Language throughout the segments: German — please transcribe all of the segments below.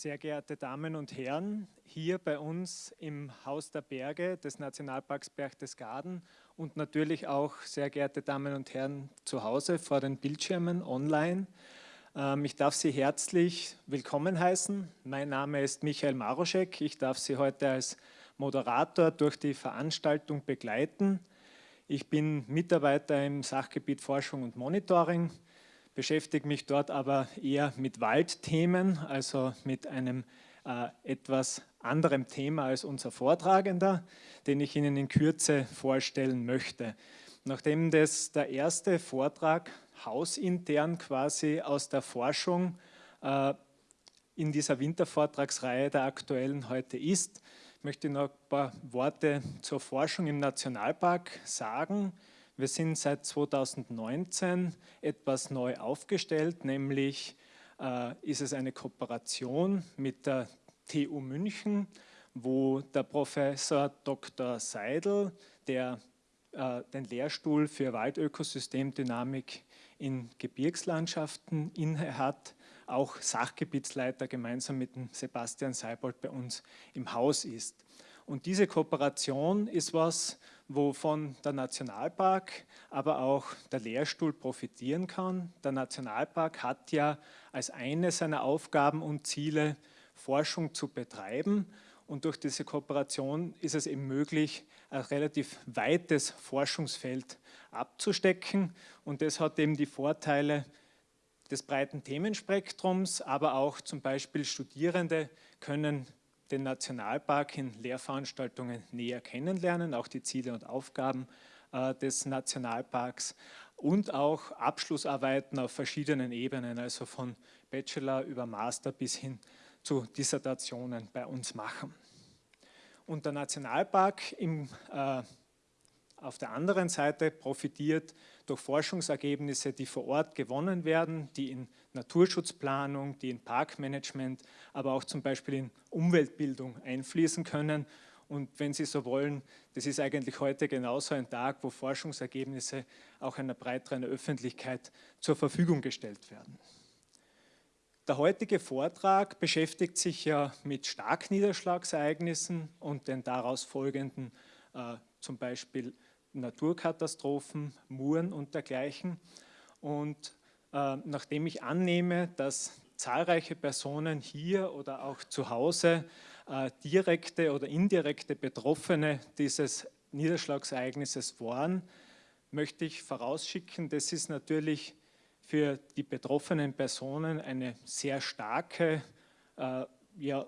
Sehr geehrte Damen und Herren, hier bei uns im Haus der Berge des Nationalparks Berchtesgaden und natürlich auch sehr geehrte Damen und Herren zu Hause vor den Bildschirmen online. Ähm, ich darf Sie herzlich willkommen heißen. Mein Name ist Michael Maroschek. Ich darf Sie heute als Moderator durch die Veranstaltung begleiten. Ich bin Mitarbeiter im Sachgebiet Forschung und Monitoring beschäftige mich dort aber eher mit Waldthemen, also mit einem äh, etwas anderem Thema als unser Vortragender, den ich Ihnen in Kürze vorstellen möchte. Nachdem das der erste Vortrag hausintern quasi aus der Forschung äh, in dieser Wintervortragsreihe der aktuellen heute ist, möchte ich noch ein paar Worte zur Forschung im Nationalpark sagen. Wir sind seit 2019 etwas neu aufgestellt, nämlich äh, ist es eine Kooperation mit der TU München, wo der Professor Dr. Seidel, der äh, den Lehrstuhl für Waldökosystemdynamik in Gebirgslandschaften inne hat, auch Sachgebietsleiter gemeinsam mit dem Sebastian Seibold bei uns im Haus ist. Und diese Kooperation ist was, wovon der Nationalpark, aber auch der Lehrstuhl profitieren kann. Der Nationalpark hat ja als eine seiner Aufgaben und Ziele, Forschung zu betreiben. Und durch diese Kooperation ist es eben möglich, ein relativ weites Forschungsfeld abzustecken. Und das hat eben die Vorteile des breiten Themenspektrums, aber auch zum Beispiel Studierende können den Nationalpark in Lehrveranstaltungen näher kennenlernen, auch die Ziele und Aufgaben äh, des Nationalparks und auch Abschlussarbeiten auf verschiedenen Ebenen, also von Bachelor über Master bis hin zu Dissertationen bei uns machen. Und der Nationalpark im, äh, auf der anderen Seite profitiert durch Forschungsergebnisse, die vor Ort gewonnen werden, die in Naturschutzplanung, die in Parkmanagement, aber auch zum Beispiel in Umweltbildung einfließen können. Und wenn Sie so wollen, das ist eigentlich heute genauso ein Tag, wo Forschungsergebnisse auch einer breiteren Öffentlichkeit zur Verfügung gestellt werden. Der heutige Vortrag beschäftigt sich ja mit Starkniederschlagsereignissen und den daraus folgenden äh, zum Beispiel Naturkatastrophen, Muren und dergleichen. Und äh, nachdem ich annehme, dass zahlreiche Personen hier oder auch zu Hause äh, direkte oder indirekte Betroffene dieses Niederschlagsereignisses waren, möchte ich vorausschicken, das ist natürlich für die betroffenen Personen eine sehr starke äh, ja,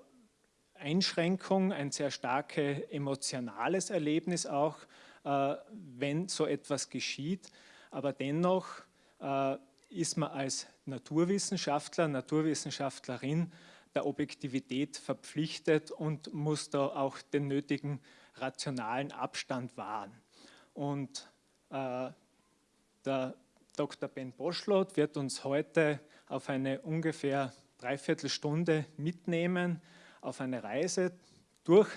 Einschränkung, ein sehr starkes emotionales Erlebnis auch, wenn so etwas geschieht. Aber dennoch äh, ist man als Naturwissenschaftler, Naturwissenschaftlerin der Objektivität verpflichtet und muss da auch den nötigen rationalen Abstand wahren. Und äh, der Dr. Ben Boschlot wird uns heute auf eine ungefähr Dreiviertelstunde mitnehmen, auf eine Reise durch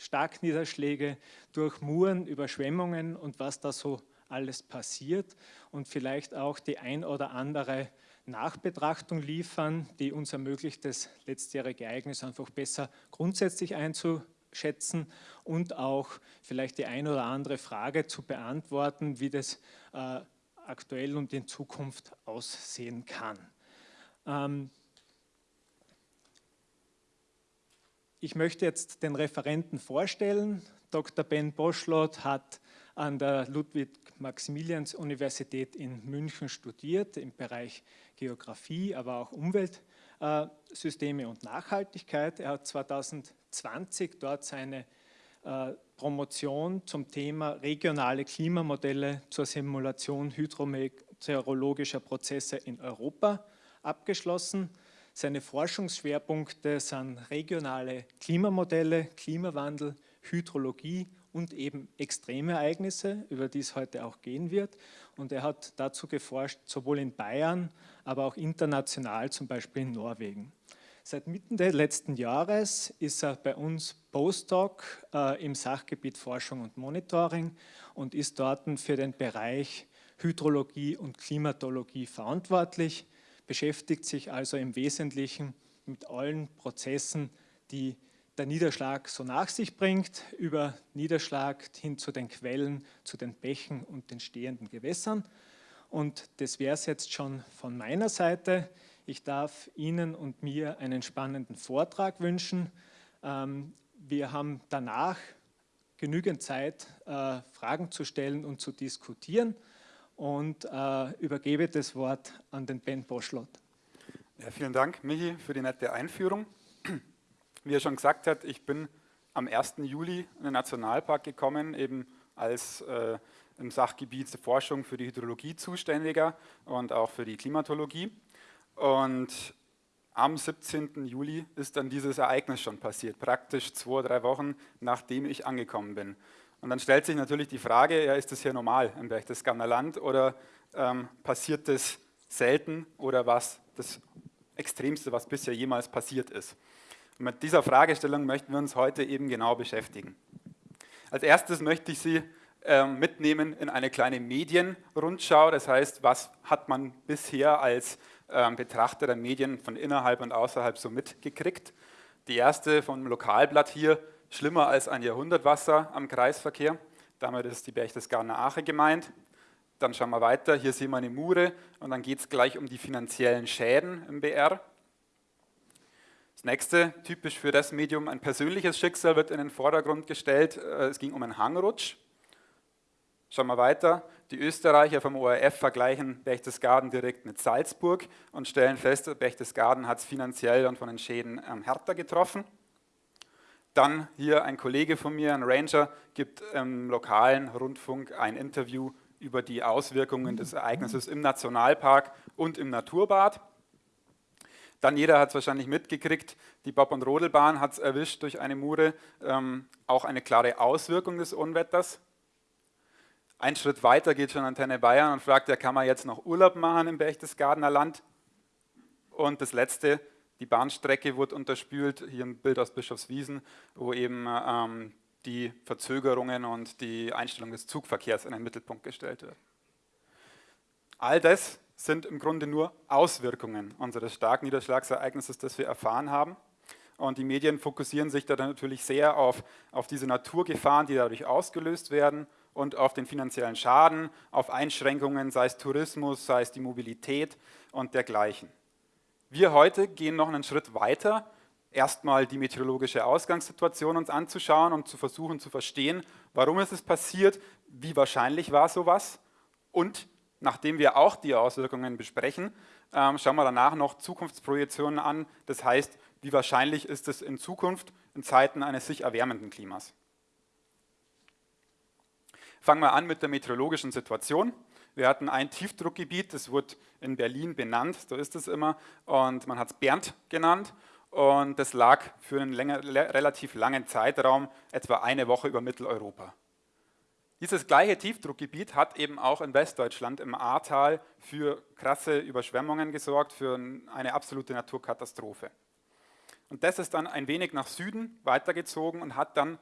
Starkniederschläge, durch Muren, Überschwemmungen und was da so alles passiert und vielleicht auch die ein oder andere Nachbetrachtung liefern, die uns ermöglicht, das letztjährige Ereignis einfach besser grundsätzlich einzuschätzen und auch vielleicht die ein oder andere Frage zu beantworten, wie das äh, aktuell und in Zukunft aussehen kann. Ähm, Ich möchte jetzt den Referenten vorstellen. Dr. Ben Boschlot hat an der Ludwig-Maximilians-Universität in München studiert im Bereich Geografie, aber auch Umweltsysteme und Nachhaltigkeit. Er hat 2020 dort seine äh, Promotion zum Thema regionale Klimamodelle zur Simulation hydrometeorologischer Prozesse in Europa abgeschlossen. Seine Forschungsschwerpunkte sind regionale Klimamodelle, Klimawandel, Hydrologie und eben Extremereignisse, über die es heute auch gehen wird. Und er hat dazu geforscht, sowohl in Bayern, aber auch international, zum Beispiel in Norwegen. Seit Mitte des letzten Jahres ist er bei uns Postdoc äh, im Sachgebiet Forschung und Monitoring und ist dort für den Bereich Hydrologie und Klimatologie verantwortlich beschäftigt sich also im Wesentlichen mit allen Prozessen, die der Niederschlag so nach sich bringt, über Niederschlag hin zu den Quellen, zu den Bächen und den stehenden Gewässern. Und das wäre es jetzt schon von meiner Seite. Ich darf Ihnen und mir einen spannenden Vortrag wünschen. Ähm, wir haben danach genügend Zeit, äh, Fragen zu stellen und zu diskutieren und äh, übergebe das Wort an den Ben Boschlott. Ja, vielen Dank, Michi, für die nette Einführung. Wie er schon gesagt hat, ich bin am 1. Juli in den Nationalpark gekommen, eben als äh, im Sachgebiet der Forschung für die Hydrologie zuständiger und auch für die Klimatologie. Und am 17. Juli ist dann dieses Ereignis schon passiert, praktisch zwei, drei Wochen nachdem ich angekommen bin. Und dann stellt sich natürlich die Frage, ja, ist das hier normal im Berchtesgadener Land oder ähm, passiert das selten oder was das Extremste, was bisher jemals passiert ist? Und mit dieser Fragestellung möchten wir uns heute eben genau beschäftigen. Als erstes möchte ich Sie äh, mitnehmen in eine kleine Medienrundschau. Das heißt, was hat man bisher als äh, Betrachter der Medien von innerhalb und außerhalb so mitgekriegt? Die erste vom Lokalblatt hier, schlimmer als ein Jahrhundertwasser am Kreisverkehr. Damit ist die Berchtesgadener Ache gemeint. Dann schauen wir weiter, hier sehen wir eine Mure und dann geht es gleich um die finanziellen Schäden im BR. Das nächste, typisch für das Medium, ein persönliches Schicksal wird in den Vordergrund gestellt. Äh, es ging um einen Hangrutsch. Schauen wir weiter. Die Österreicher vom ORF vergleichen Berchtesgaden direkt mit Salzburg und stellen fest, Berchtesgaden hat es finanziell und von den Schäden ähm, härter getroffen. Dann hier ein Kollege von mir, ein Ranger, gibt im lokalen Rundfunk ein Interview über die Auswirkungen des Ereignisses im Nationalpark und im Naturbad. Dann jeder hat es wahrscheinlich mitgekriegt, die Bob- und Rodelbahn hat es erwischt durch eine Mure, ähm, auch eine klare Auswirkung des Unwetters. Ein Schritt weiter geht schon Antenne Bayern und fragt, ja, kann man jetzt noch Urlaub machen im Berchtesgadener Land? Und das Letzte, die Bahnstrecke wurde unterspült, hier ein Bild aus Bischofswiesen, wo eben ähm, die Verzögerungen und die Einstellung des Zugverkehrs in den Mittelpunkt gestellt wird. All das sind im Grunde nur Auswirkungen unseres starken Niederschlagsereignisses, das wir erfahren haben. Und die Medien fokussieren sich da natürlich sehr auf, auf diese Naturgefahren, die dadurch ausgelöst werden und auf den finanziellen Schaden, auf Einschränkungen, sei es Tourismus, sei es die Mobilität und dergleichen. Wir heute gehen noch einen Schritt weiter, erstmal die meteorologische Ausgangssituation uns anzuschauen und zu versuchen zu verstehen, warum ist es passiert, wie wahrscheinlich war sowas und nachdem wir auch die Auswirkungen besprechen, ähm, schauen wir danach noch Zukunftsprojektionen an. Das heißt, wie wahrscheinlich ist es in Zukunft in Zeiten eines sich erwärmenden Klimas. Fangen wir an mit der meteorologischen Situation. Wir hatten ein Tiefdruckgebiet, das wurde in Berlin benannt, so ist es immer, und man hat es Bernd genannt. Und das lag für einen länger, relativ langen Zeitraum, etwa eine Woche über Mitteleuropa. Dieses gleiche Tiefdruckgebiet hat eben auch in Westdeutschland im Ahrtal für krasse Überschwemmungen gesorgt, für eine absolute Naturkatastrophe. Und das ist dann ein wenig nach Süden weitergezogen und hat dann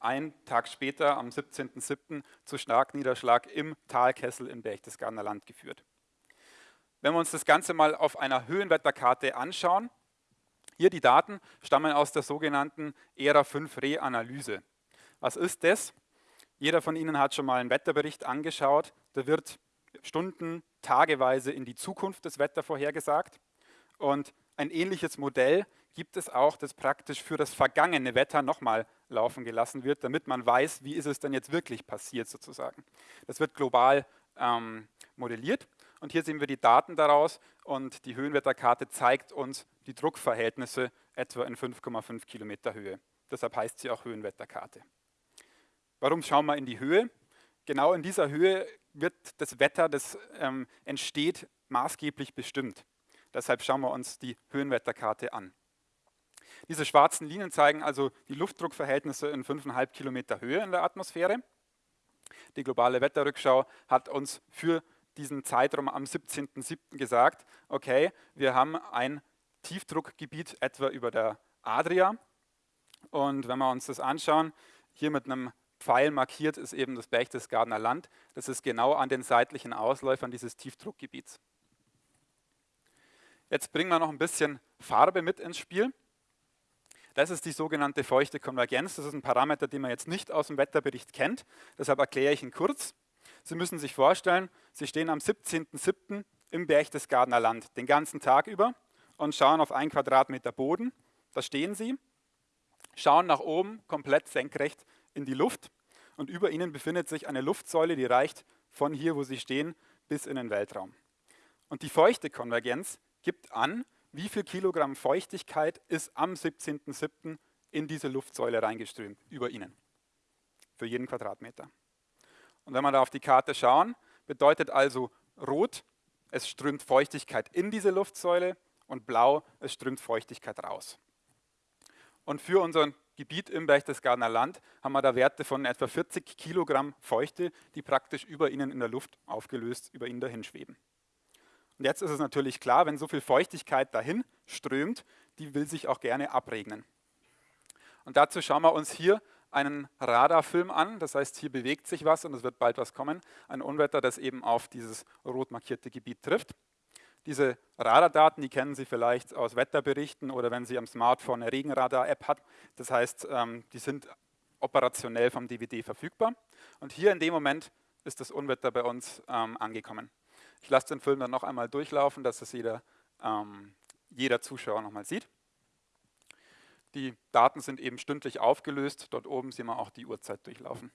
einen Tag später, am 17.07., zu Starkniederschlag im Talkessel im Berchtesgadener Land geführt. Wenn wir uns das Ganze mal auf einer Höhenwetterkarte anschauen, hier die Daten stammen aus der sogenannten ERA 5 Re-Analyse. Was ist das? Jeder von Ihnen hat schon mal einen Wetterbericht angeschaut. Da wird Stunden, tageweise in die Zukunft das Wetter vorhergesagt. Und ein ähnliches Modell gibt es auch, das praktisch für das vergangene Wetter nochmal laufen gelassen wird, damit man weiß, wie ist es denn jetzt wirklich passiert sozusagen. Das wird global ähm, modelliert und hier sehen wir die Daten daraus und die Höhenwetterkarte zeigt uns die Druckverhältnisse etwa in 5,5 Kilometer Höhe. Deshalb heißt sie auch Höhenwetterkarte. Warum schauen wir in die Höhe? Genau in dieser Höhe wird das Wetter, das ähm, entsteht, maßgeblich bestimmt. Deshalb schauen wir uns die Höhenwetterkarte an. Diese schwarzen Linien zeigen also die Luftdruckverhältnisse in 5,5 Kilometer Höhe in der Atmosphäre. Die globale Wetterrückschau hat uns für diesen Zeitraum am 17.07. gesagt, okay, wir haben ein Tiefdruckgebiet etwa über der Adria. Und wenn wir uns das anschauen, hier mit einem Pfeil markiert ist eben das Berchtesgadener Land. Das ist genau an den seitlichen Ausläufern dieses Tiefdruckgebiets. Jetzt bringen wir noch ein bisschen Farbe mit ins Spiel. Das ist die sogenannte feuchte Konvergenz. Das ist ein Parameter, den man jetzt nicht aus dem Wetterbericht kennt. Deshalb erkläre ich ihn kurz. Sie müssen sich vorstellen, Sie stehen am 17.07. im Berchtesgadener Land den ganzen Tag über und schauen auf einen Quadratmeter Boden. Da stehen Sie, schauen nach oben komplett senkrecht in die Luft und über Ihnen befindet sich eine Luftsäule, die reicht von hier, wo Sie stehen, bis in den Weltraum. Und die feuchte Konvergenz gibt an, wie viel Kilogramm Feuchtigkeit ist am 17.07. in diese Luftsäule reingeströmt, über Ihnen, für jeden Quadratmeter. Und wenn wir da auf die Karte schauen, bedeutet also rot, es strömt Feuchtigkeit in diese Luftsäule und blau, es strömt Feuchtigkeit raus. Und für unser Gebiet im Berchtesgadener Land haben wir da Werte von etwa 40 Kilogramm Feuchte, die praktisch über ihnen in der Luft aufgelöst über ihnen dahin schweben. Und jetzt ist es natürlich klar, wenn so viel Feuchtigkeit dahin strömt, die will sich auch gerne abregnen. Und dazu schauen wir uns hier einen Radarfilm an, das heißt, hier bewegt sich was und es wird bald was kommen, ein Unwetter, das eben auf dieses rot markierte Gebiet trifft. Diese Radardaten, die kennen Sie vielleicht aus Wetterberichten oder wenn Sie am Smartphone eine Regenradar-App hat. Das heißt, ähm, die sind operationell vom DVD verfügbar. Und hier in dem Moment ist das Unwetter bei uns ähm, angekommen. Ich lasse den Film dann noch einmal durchlaufen, dass es jeder, ähm, jeder Zuschauer nochmal sieht. Die Daten sind eben stündlich aufgelöst. Dort oben sehen wir auch die Uhrzeit durchlaufen.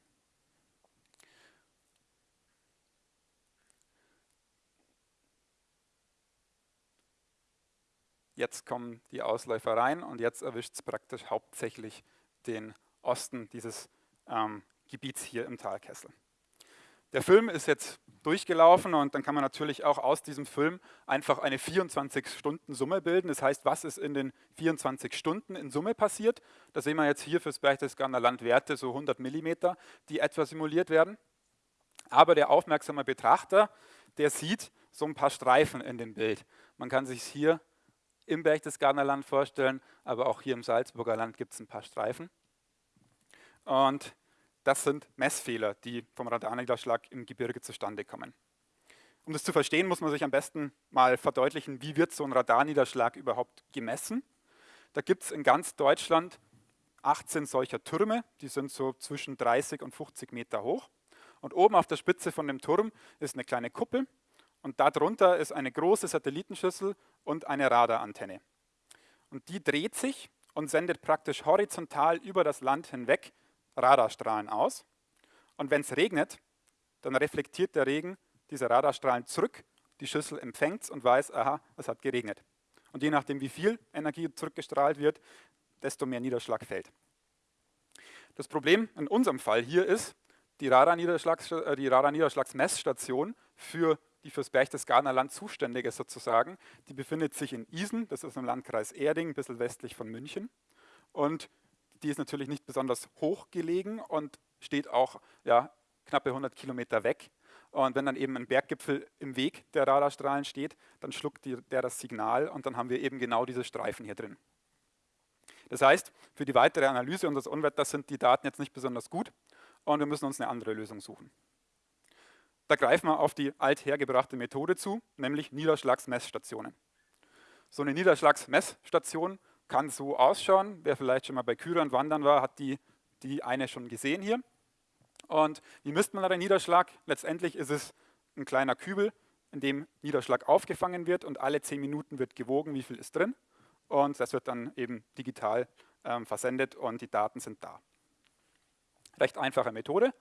Jetzt kommen die Ausläufer rein und jetzt erwischt es praktisch hauptsächlich den Osten dieses ähm, Gebiets hier im Talkessel. Der Film ist jetzt durchgelaufen und dann kann man natürlich auch aus diesem Film einfach eine 24-Stunden-Summe bilden. Das heißt, was ist in den 24 Stunden in Summe passiert? Da sehen wir jetzt hier fürs Berchtesgadener Land Werte, so 100 Millimeter, die etwa simuliert werden. Aber der aufmerksame Betrachter, der sieht so ein paar Streifen in dem Bild. Man kann sich hier im Berchtesgadener Land vorstellen, aber auch hier im Salzburger Land gibt es ein paar Streifen. Und das sind Messfehler, die vom Radarniederschlag im Gebirge zustande kommen. Um das zu verstehen, muss man sich am besten mal verdeutlichen, wie wird so ein Radarniederschlag überhaupt gemessen. Da gibt es in ganz Deutschland 18 solcher Türme, die sind so zwischen 30 und 50 Meter hoch. Und oben auf der Spitze von dem Turm ist eine kleine Kuppel und darunter ist eine große Satellitenschüssel und eine Radarantenne. Und die dreht sich und sendet praktisch horizontal über das Land hinweg Radarstrahlen aus. Und wenn es regnet, dann reflektiert der Regen diese Radarstrahlen zurück. Die Schüssel empfängt es und weiß, aha, es hat geregnet. Und je nachdem, wie viel Energie zurückgestrahlt wird, desto mehr Niederschlag fällt. Das Problem in unserem Fall hier ist, die äh, Radarniederschlagsmessstation für die fürs Berchtesgadener Land zuständige sozusagen, die befindet sich in Isen, das ist im Landkreis Erding, ein bisschen westlich von München. Und die ist natürlich nicht besonders hoch gelegen und steht auch ja, knappe 100 Kilometer weg. Und wenn dann eben ein Berggipfel im Weg der Radarstrahlen steht, dann schluckt die, der das Signal und dann haben wir eben genau diese Streifen hier drin. Das heißt, für die weitere Analyse unseres Unwetters sind die Daten jetzt nicht besonders gut und wir müssen uns eine andere Lösung suchen. Da greifen wir auf die althergebrachte Methode zu, nämlich Niederschlagsmessstationen. So eine Niederschlagsmessstation kann so ausschauen. Wer vielleicht schon mal bei Kyrön wandern war, hat die, die eine schon gesehen hier. Und wie misst man da den Niederschlag? Letztendlich ist es ein kleiner Kübel, in dem Niederschlag aufgefangen wird und alle zehn Minuten wird gewogen, wie viel ist drin. Und das wird dann eben digital ähm, versendet und die Daten sind da. Recht einfache Methode.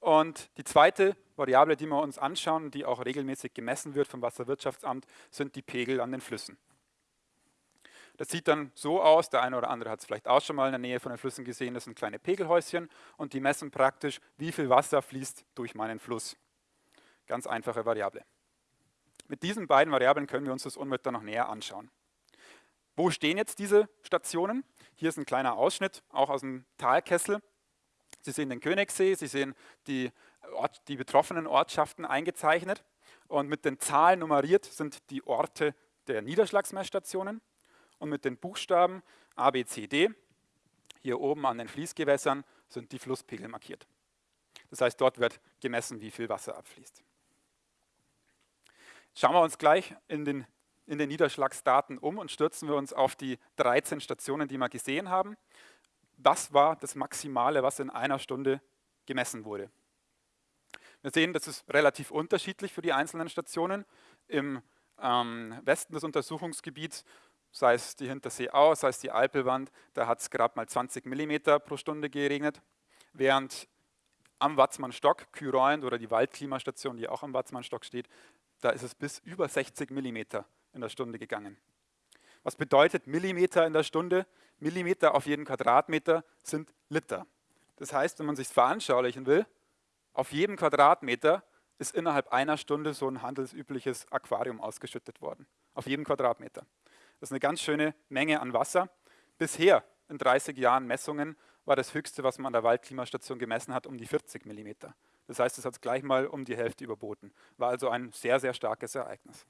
Und die zweite Variable, die wir uns anschauen, die auch regelmäßig gemessen wird vom Wasserwirtschaftsamt, sind die Pegel an den Flüssen. Das sieht dann so aus, der eine oder andere hat es vielleicht auch schon mal in der Nähe von den Flüssen gesehen, das sind kleine Pegelhäuschen und die messen praktisch, wie viel Wasser fließt durch meinen Fluss. Ganz einfache Variable. Mit diesen beiden Variablen können wir uns das Unwetter noch näher anschauen. Wo stehen jetzt diese Stationen? Hier ist ein kleiner Ausschnitt, auch aus dem Talkessel. Sie sehen den Königssee, Sie sehen die, Ort, die betroffenen Ortschaften eingezeichnet und mit den Zahlen nummeriert sind die Orte der Niederschlagsmessstationen und mit den Buchstaben A, B, C, D, hier oben an den Fließgewässern, sind die Flusspegel markiert. Das heißt, dort wird gemessen, wie viel Wasser abfließt. Schauen wir uns gleich in den in den Niederschlagsdaten um und stürzen wir uns auf die 13 Stationen, die wir gesehen haben. Das war das Maximale, was in einer Stunde gemessen wurde. Wir sehen, das ist relativ unterschiedlich für die einzelnen Stationen. Im ähm, Westen des Untersuchungsgebiets, sei es die Hintersee Au, sei es die Alpelwand, da hat es gerade mal 20 mm pro Stunde geregnet, während am Watzmannstock, Kyroend oder die Waldklimastation, die auch am Watzmannstock steht, da ist es bis über 60 mm in der Stunde gegangen. Was bedeutet Millimeter in der Stunde? Millimeter auf jeden Quadratmeter sind Liter. Das heißt, wenn man sich veranschaulichen will, auf jedem Quadratmeter ist innerhalb einer Stunde so ein handelsübliches Aquarium ausgeschüttet worden. Auf jedem Quadratmeter. Das ist eine ganz schöne Menge an Wasser. Bisher in 30 Jahren Messungen war das höchste, was man an der Waldklimastation gemessen hat, um die 40 Millimeter. Das heißt, es hat es gleich mal um die Hälfte überboten. War also ein sehr, sehr starkes Ereignis.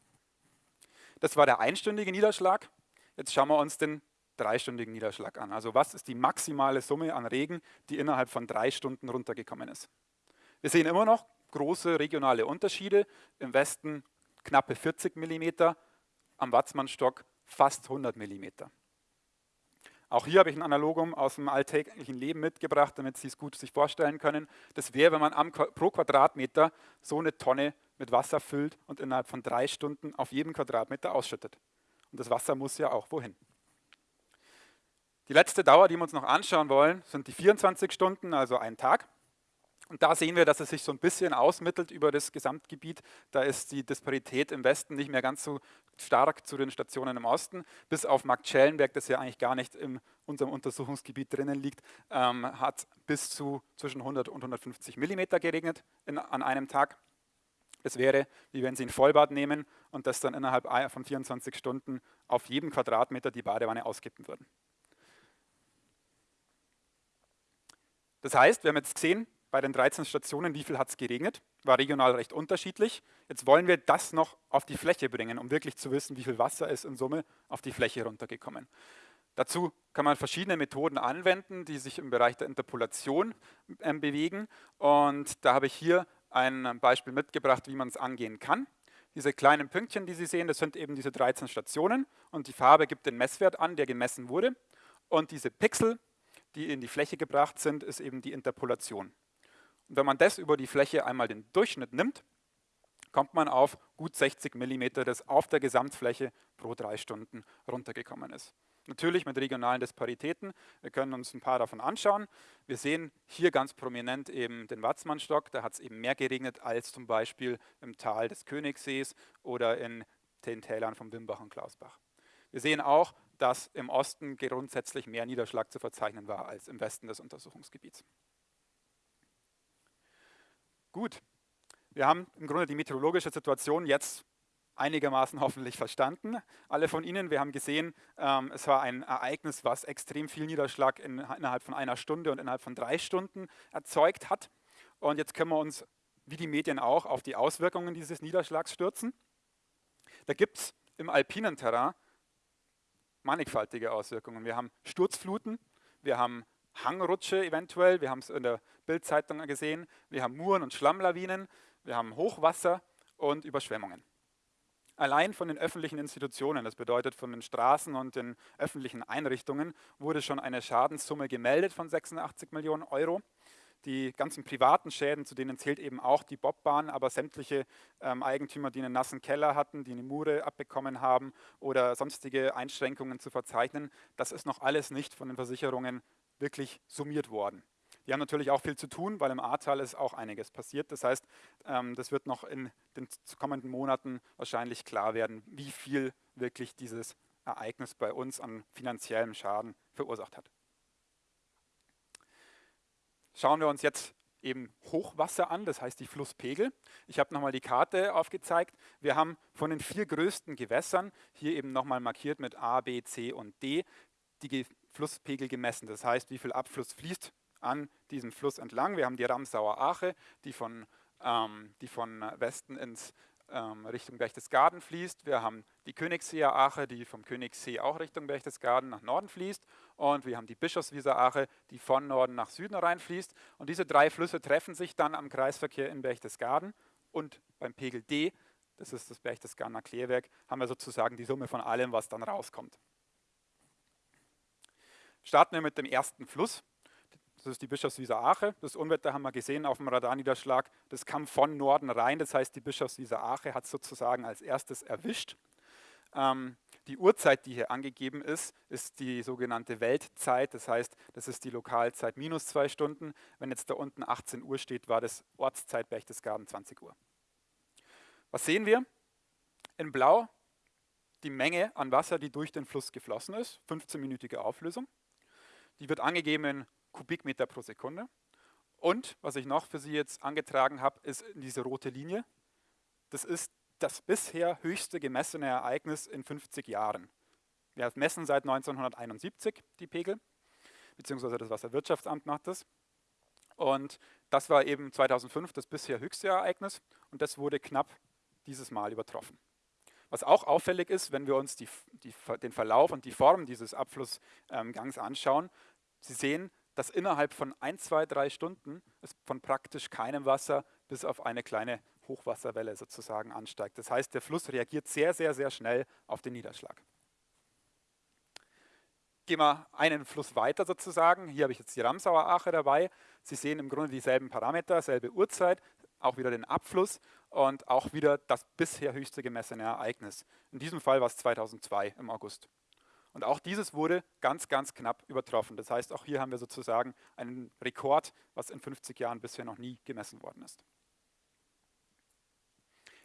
Das war der einstündige Niederschlag. Jetzt schauen wir uns den dreistündigen Niederschlag an. Also was ist die maximale Summe an Regen, die innerhalb von drei Stunden runtergekommen ist. Wir sehen immer noch große regionale Unterschiede. Im Westen knappe 40 mm, am Watzmannstock fast 100 mm. Auch hier habe ich ein Analogum aus dem alltäglichen Leben mitgebracht, damit Sie es gut sich vorstellen können. Das wäre, wenn man am, pro Quadratmeter so eine Tonne mit Wasser füllt und innerhalb von drei Stunden auf jedem Quadratmeter ausschüttet. Und das Wasser muss ja auch wohin. Die letzte Dauer, die wir uns noch anschauen wollen, sind die 24 Stunden, also ein Tag. Und da sehen wir, dass es sich so ein bisschen ausmittelt über das Gesamtgebiet. Da ist die Disparität im Westen nicht mehr ganz so stark zu den Stationen im Osten. Bis auf Marktschellenberg, das ja eigentlich gar nicht in unserem Untersuchungsgebiet drinnen liegt, ähm, hat bis zu zwischen 100 und 150 Millimeter geregnet in, an einem Tag. Es wäre, wie wenn Sie ein Vollbad nehmen und das dann innerhalb von 24 Stunden auf jedem Quadratmeter die Badewanne auskippen würden. Das heißt, wir haben jetzt gesehen, bei den 13 Stationen, wie viel hat es geregnet, war regional recht unterschiedlich. Jetzt wollen wir das noch auf die Fläche bringen, um wirklich zu wissen, wie viel Wasser ist in Summe auf die Fläche runtergekommen. Dazu kann man verschiedene Methoden anwenden, die sich im Bereich der Interpolation äh, bewegen. Und da habe ich hier ein Beispiel mitgebracht, wie man es angehen kann. Diese kleinen Pünktchen, die Sie sehen, das sind eben diese 13 Stationen und die Farbe gibt den Messwert an, der gemessen wurde. Und diese Pixel, die in die Fläche gebracht sind, ist eben die Interpolation. Und wenn man das über die Fläche einmal den Durchschnitt nimmt, kommt man auf gut 60 mm, das auf der Gesamtfläche pro drei Stunden runtergekommen ist. Natürlich mit regionalen Disparitäten. Wir können uns ein paar davon anschauen. Wir sehen hier ganz prominent eben den Watzmannstock. Da hat es eben mehr geregnet als zum Beispiel im Tal des Königssees oder in den Tälern von Wimbach und Klausbach. Wir sehen auch, dass im Osten grundsätzlich mehr Niederschlag zu verzeichnen war als im Westen des Untersuchungsgebiets. Gut, wir haben im Grunde die meteorologische Situation jetzt einigermaßen hoffentlich verstanden. Alle von Ihnen, wir haben gesehen, ähm, es war ein Ereignis, was extrem viel Niederschlag in, innerhalb von einer Stunde und innerhalb von drei Stunden erzeugt hat. Und jetzt können wir uns, wie die Medien auch, auf die Auswirkungen dieses Niederschlags stürzen. Da gibt es im alpinen Terrain mannigfaltige Auswirkungen. Wir haben Sturzfluten, wir haben Hangrutsche eventuell, wir haben es in der Bildzeitung gesehen, wir haben Muren und Schlammlawinen, wir haben Hochwasser und Überschwemmungen. Allein von den öffentlichen Institutionen, das bedeutet von den Straßen und den öffentlichen Einrichtungen, wurde schon eine Schadenssumme gemeldet von 86 Millionen Euro. Die ganzen privaten Schäden, zu denen zählt eben auch die Bobbahn, aber sämtliche ähm, Eigentümer, die einen nassen Keller hatten, die eine Mure abbekommen haben oder sonstige Einschränkungen zu verzeichnen, das ist noch alles nicht von den Versicherungen wirklich summiert worden. Die haben natürlich auch viel zu tun, weil im Ahrtal ist auch einiges passiert. Das heißt, ähm, das wird noch in den kommenden Monaten wahrscheinlich klar werden, wie viel wirklich dieses Ereignis bei uns an finanziellem Schaden verursacht hat. Schauen wir uns jetzt eben Hochwasser an, das heißt die Flusspegel. Ich habe nochmal die Karte aufgezeigt. Wir haben von den vier größten Gewässern, hier eben nochmal markiert mit A, B, C und D, die Flusspegel gemessen. Das heißt, wie viel Abfluss fließt an diesem Fluss entlang. Wir haben die Ramsauer Ache, die von, ähm, die von Westen ins ähm, Richtung Berchtesgaden fließt. Wir haben die Königsseer Ache, die vom Königssee auch Richtung Berchtesgaden nach Norden fließt. Und wir haben die Bischofswieser Ache, die von Norden nach Süden reinfließt. Und diese drei Flüsse treffen sich dann am Kreisverkehr in Berchtesgaden und beim Pegel D das ist das Berchtesgadener Klärwerk, haben wir sozusagen die Summe von allem, was dann rauskommt. Starten wir mit dem ersten Fluss. Das ist die Bischofswieser Ache. Das Unwetter haben wir gesehen auf dem Radarniederschlag. Das kam von Norden rein. Das heißt, die Bischofswieser Ache hat sozusagen als erstes erwischt. Ähm, die Uhrzeit, die hier angegeben ist, ist die sogenannte Weltzeit. Das heißt, das ist die Lokalzeit minus zwei Stunden. Wenn jetzt da unten 18 Uhr steht, war das Ortszeit Berchtesgaden 20 Uhr. Was sehen wir? In Blau die Menge an Wasser, die durch den Fluss geflossen ist, 15-minütige Auflösung. Die wird angegeben in Kubikmeter pro Sekunde. Und was ich noch für Sie jetzt angetragen habe, ist diese rote Linie. Das ist das bisher höchste gemessene Ereignis in 50 Jahren. Wir messen seit 1971 die Pegel, beziehungsweise das Wasserwirtschaftsamt macht das. Und das war eben 2005 das bisher höchste Ereignis und das wurde knapp dieses Mal übertroffen. Was auch auffällig ist, wenn wir uns die, die, den Verlauf und die Form dieses Abflussgangs anschauen, Sie sehen, dass innerhalb von ein, zwei, drei Stunden es von praktisch keinem Wasser bis auf eine kleine Hochwasserwelle sozusagen ansteigt. Das heißt, der Fluss reagiert sehr, sehr, sehr schnell auf den Niederschlag. Gehen wir einen Fluss weiter sozusagen. Hier habe ich jetzt die Ramsauer Ache dabei. Sie sehen im Grunde dieselben Parameter, selbe Uhrzeit, auch wieder den Abfluss und auch wieder das bisher höchste gemessene Ereignis. In diesem Fall war es 2002 im August. Und auch dieses wurde ganz, ganz knapp übertroffen. Das heißt, auch hier haben wir sozusagen einen Rekord, was in 50 Jahren bisher noch nie gemessen worden ist.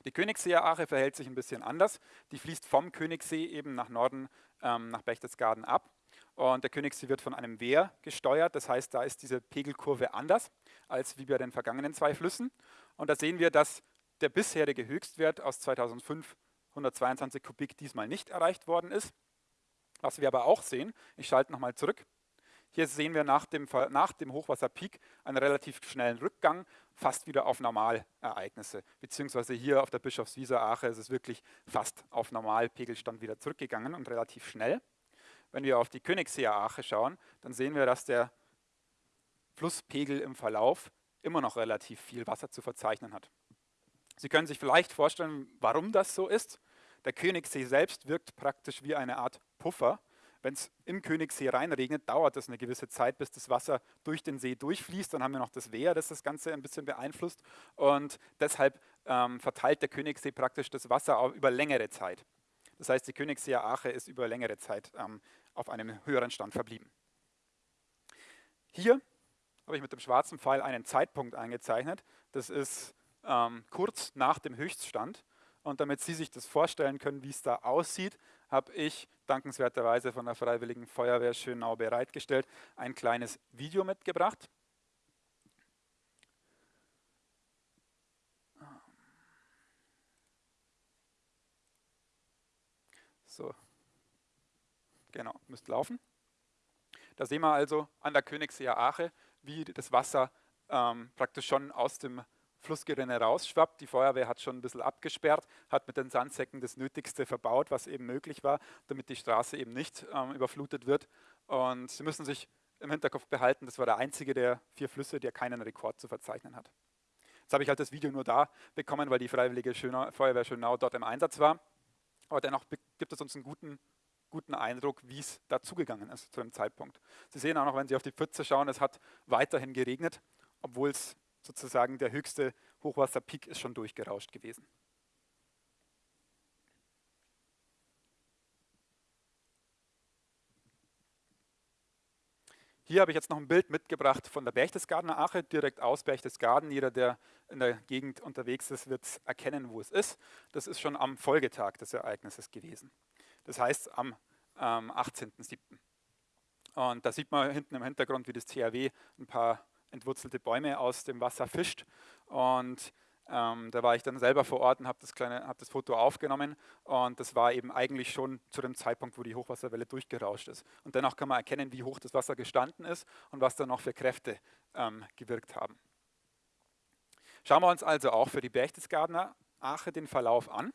Die Königsseer Ache verhält sich ein bisschen anders. Die fließt vom Königssee eben nach Norden, ähm, nach Berchtesgaden ab. Und der Königssee wird von einem Wehr gesteuert. Das heißt, da ist diese Pegelkurve anders als wie bei den vergangenen zwei Flüssen. Und da sehen wir, dass der bisherige Höchstwert aus 2005, 122 Kubik, diesmal nicht erreicht worden ist. Was wir aber auch sehen, ich schalte nochmal zurück, hier sehen wir nach dem, nach dem Hochwasserpeak einen relativ schnellen Rückgang, fast wieder auf Normalereignisse. Beziehungsweise hier auf der Bischofswieser Ache ist es wirklich fast auf Normalpegelstand wieder zurückgegangen und relativ schnell. Wenn wir auf die Königsseer Ache schauen, dann sehen wir, dass der Flusspegel im Verlauf immer noch relativ viel Wasser zu verzeichnen hat. Sie können sich vielleicht vorstellen, warum das so ist. Der Königssee selbst wirkt praktisch wie eine Art Puffer wenn es im Königssee reinregnet, dauert es eine gewisse Zeit, bis das Wasser durch den See durchfließt. Dann haben wir noch das Wehr, das das Ganze ein bisschen beeinflusst. Und deshalb ähm, verteilt der Königssee praktisch das Wasser über längere Zeit. Das heißt, die Königsseer Ache ist über längere Zeit ähm, auf einem höheren Stand verblieben. Hier habe ich mit dem schwarzen Pfeil einen Zeitpunkt eingezeichnet. Das ist ähm, kurz nach dem Höchststand. Und damit Sie sich das vorstellen können, wie es da aussieht, habe ich dankenswerterweise von der Freiwilligen Feuerwehr Schönau bereitgestellt ein kleines Video mitgebracht. So, genau, müsste laufen. Da sehen wir also an der Königsseer Ache, wie das Wasser ähm, praktisch schon aus dem Flussgerinne rausschwappt. Die Feuerwehr hat schon ein bisschen abgesperrt, hat mit den Sandsäcken das Nötigste verbaut, was eben möglich war, damit die Straße eben nicht ähm, überflutet wird. Und Sie müssen sich im Hinterkopf behalten, das war der einzige der vier Flüsse, der keinen Rekord zu verzeichnen hat. Jetzt habe ich halt das Video nur da bekommen, weil die Freiwillige Schönau, Feuerwehr Schönau dort im Einsatz war. Aber dennoch gibt es uns einen guten, guten Eindruck, wie es dazugegangen ist zu dem Zeitpunkt. Sie sehen auch noch, wenn Sie auf die Pfütze schauen, es hat weiterhin geregnet, obwohl es sozusagen der höchste Hochwasserpeak ist schon durchgerauscht gewesen. Hier habe ich jetzt noch ein Bild mitgebracht von der Berchtesgadener Ache, direkt aus Berchtesgaden. Jeder, der in der Gegend unterwegs ist, wird erkennen, wo es ist. Das ist schon am Folgetag des Ereignisses gewesen. Das heißt am ähm, 18.07. Und da sieht man hinten im Hintergrund, wie das THW ein paar entwurzelte Bäume aus dem Wasser fischt. Und ähm, da war ich dann selber vor Ort und habe das, hab das Foto aufgenommen. Und das war eben eigentlich schon zu dem Zeitpunkt, wo die Hochwasserwelle durchgerauscht ist. Und danach kann man erkennen, wie hoch das Wasser gestanden ist und was da noch für Kräfte ähm, gewirkt haben. Schauen wir uns also auch für die Berchtesgadener Ache den Verlauf an.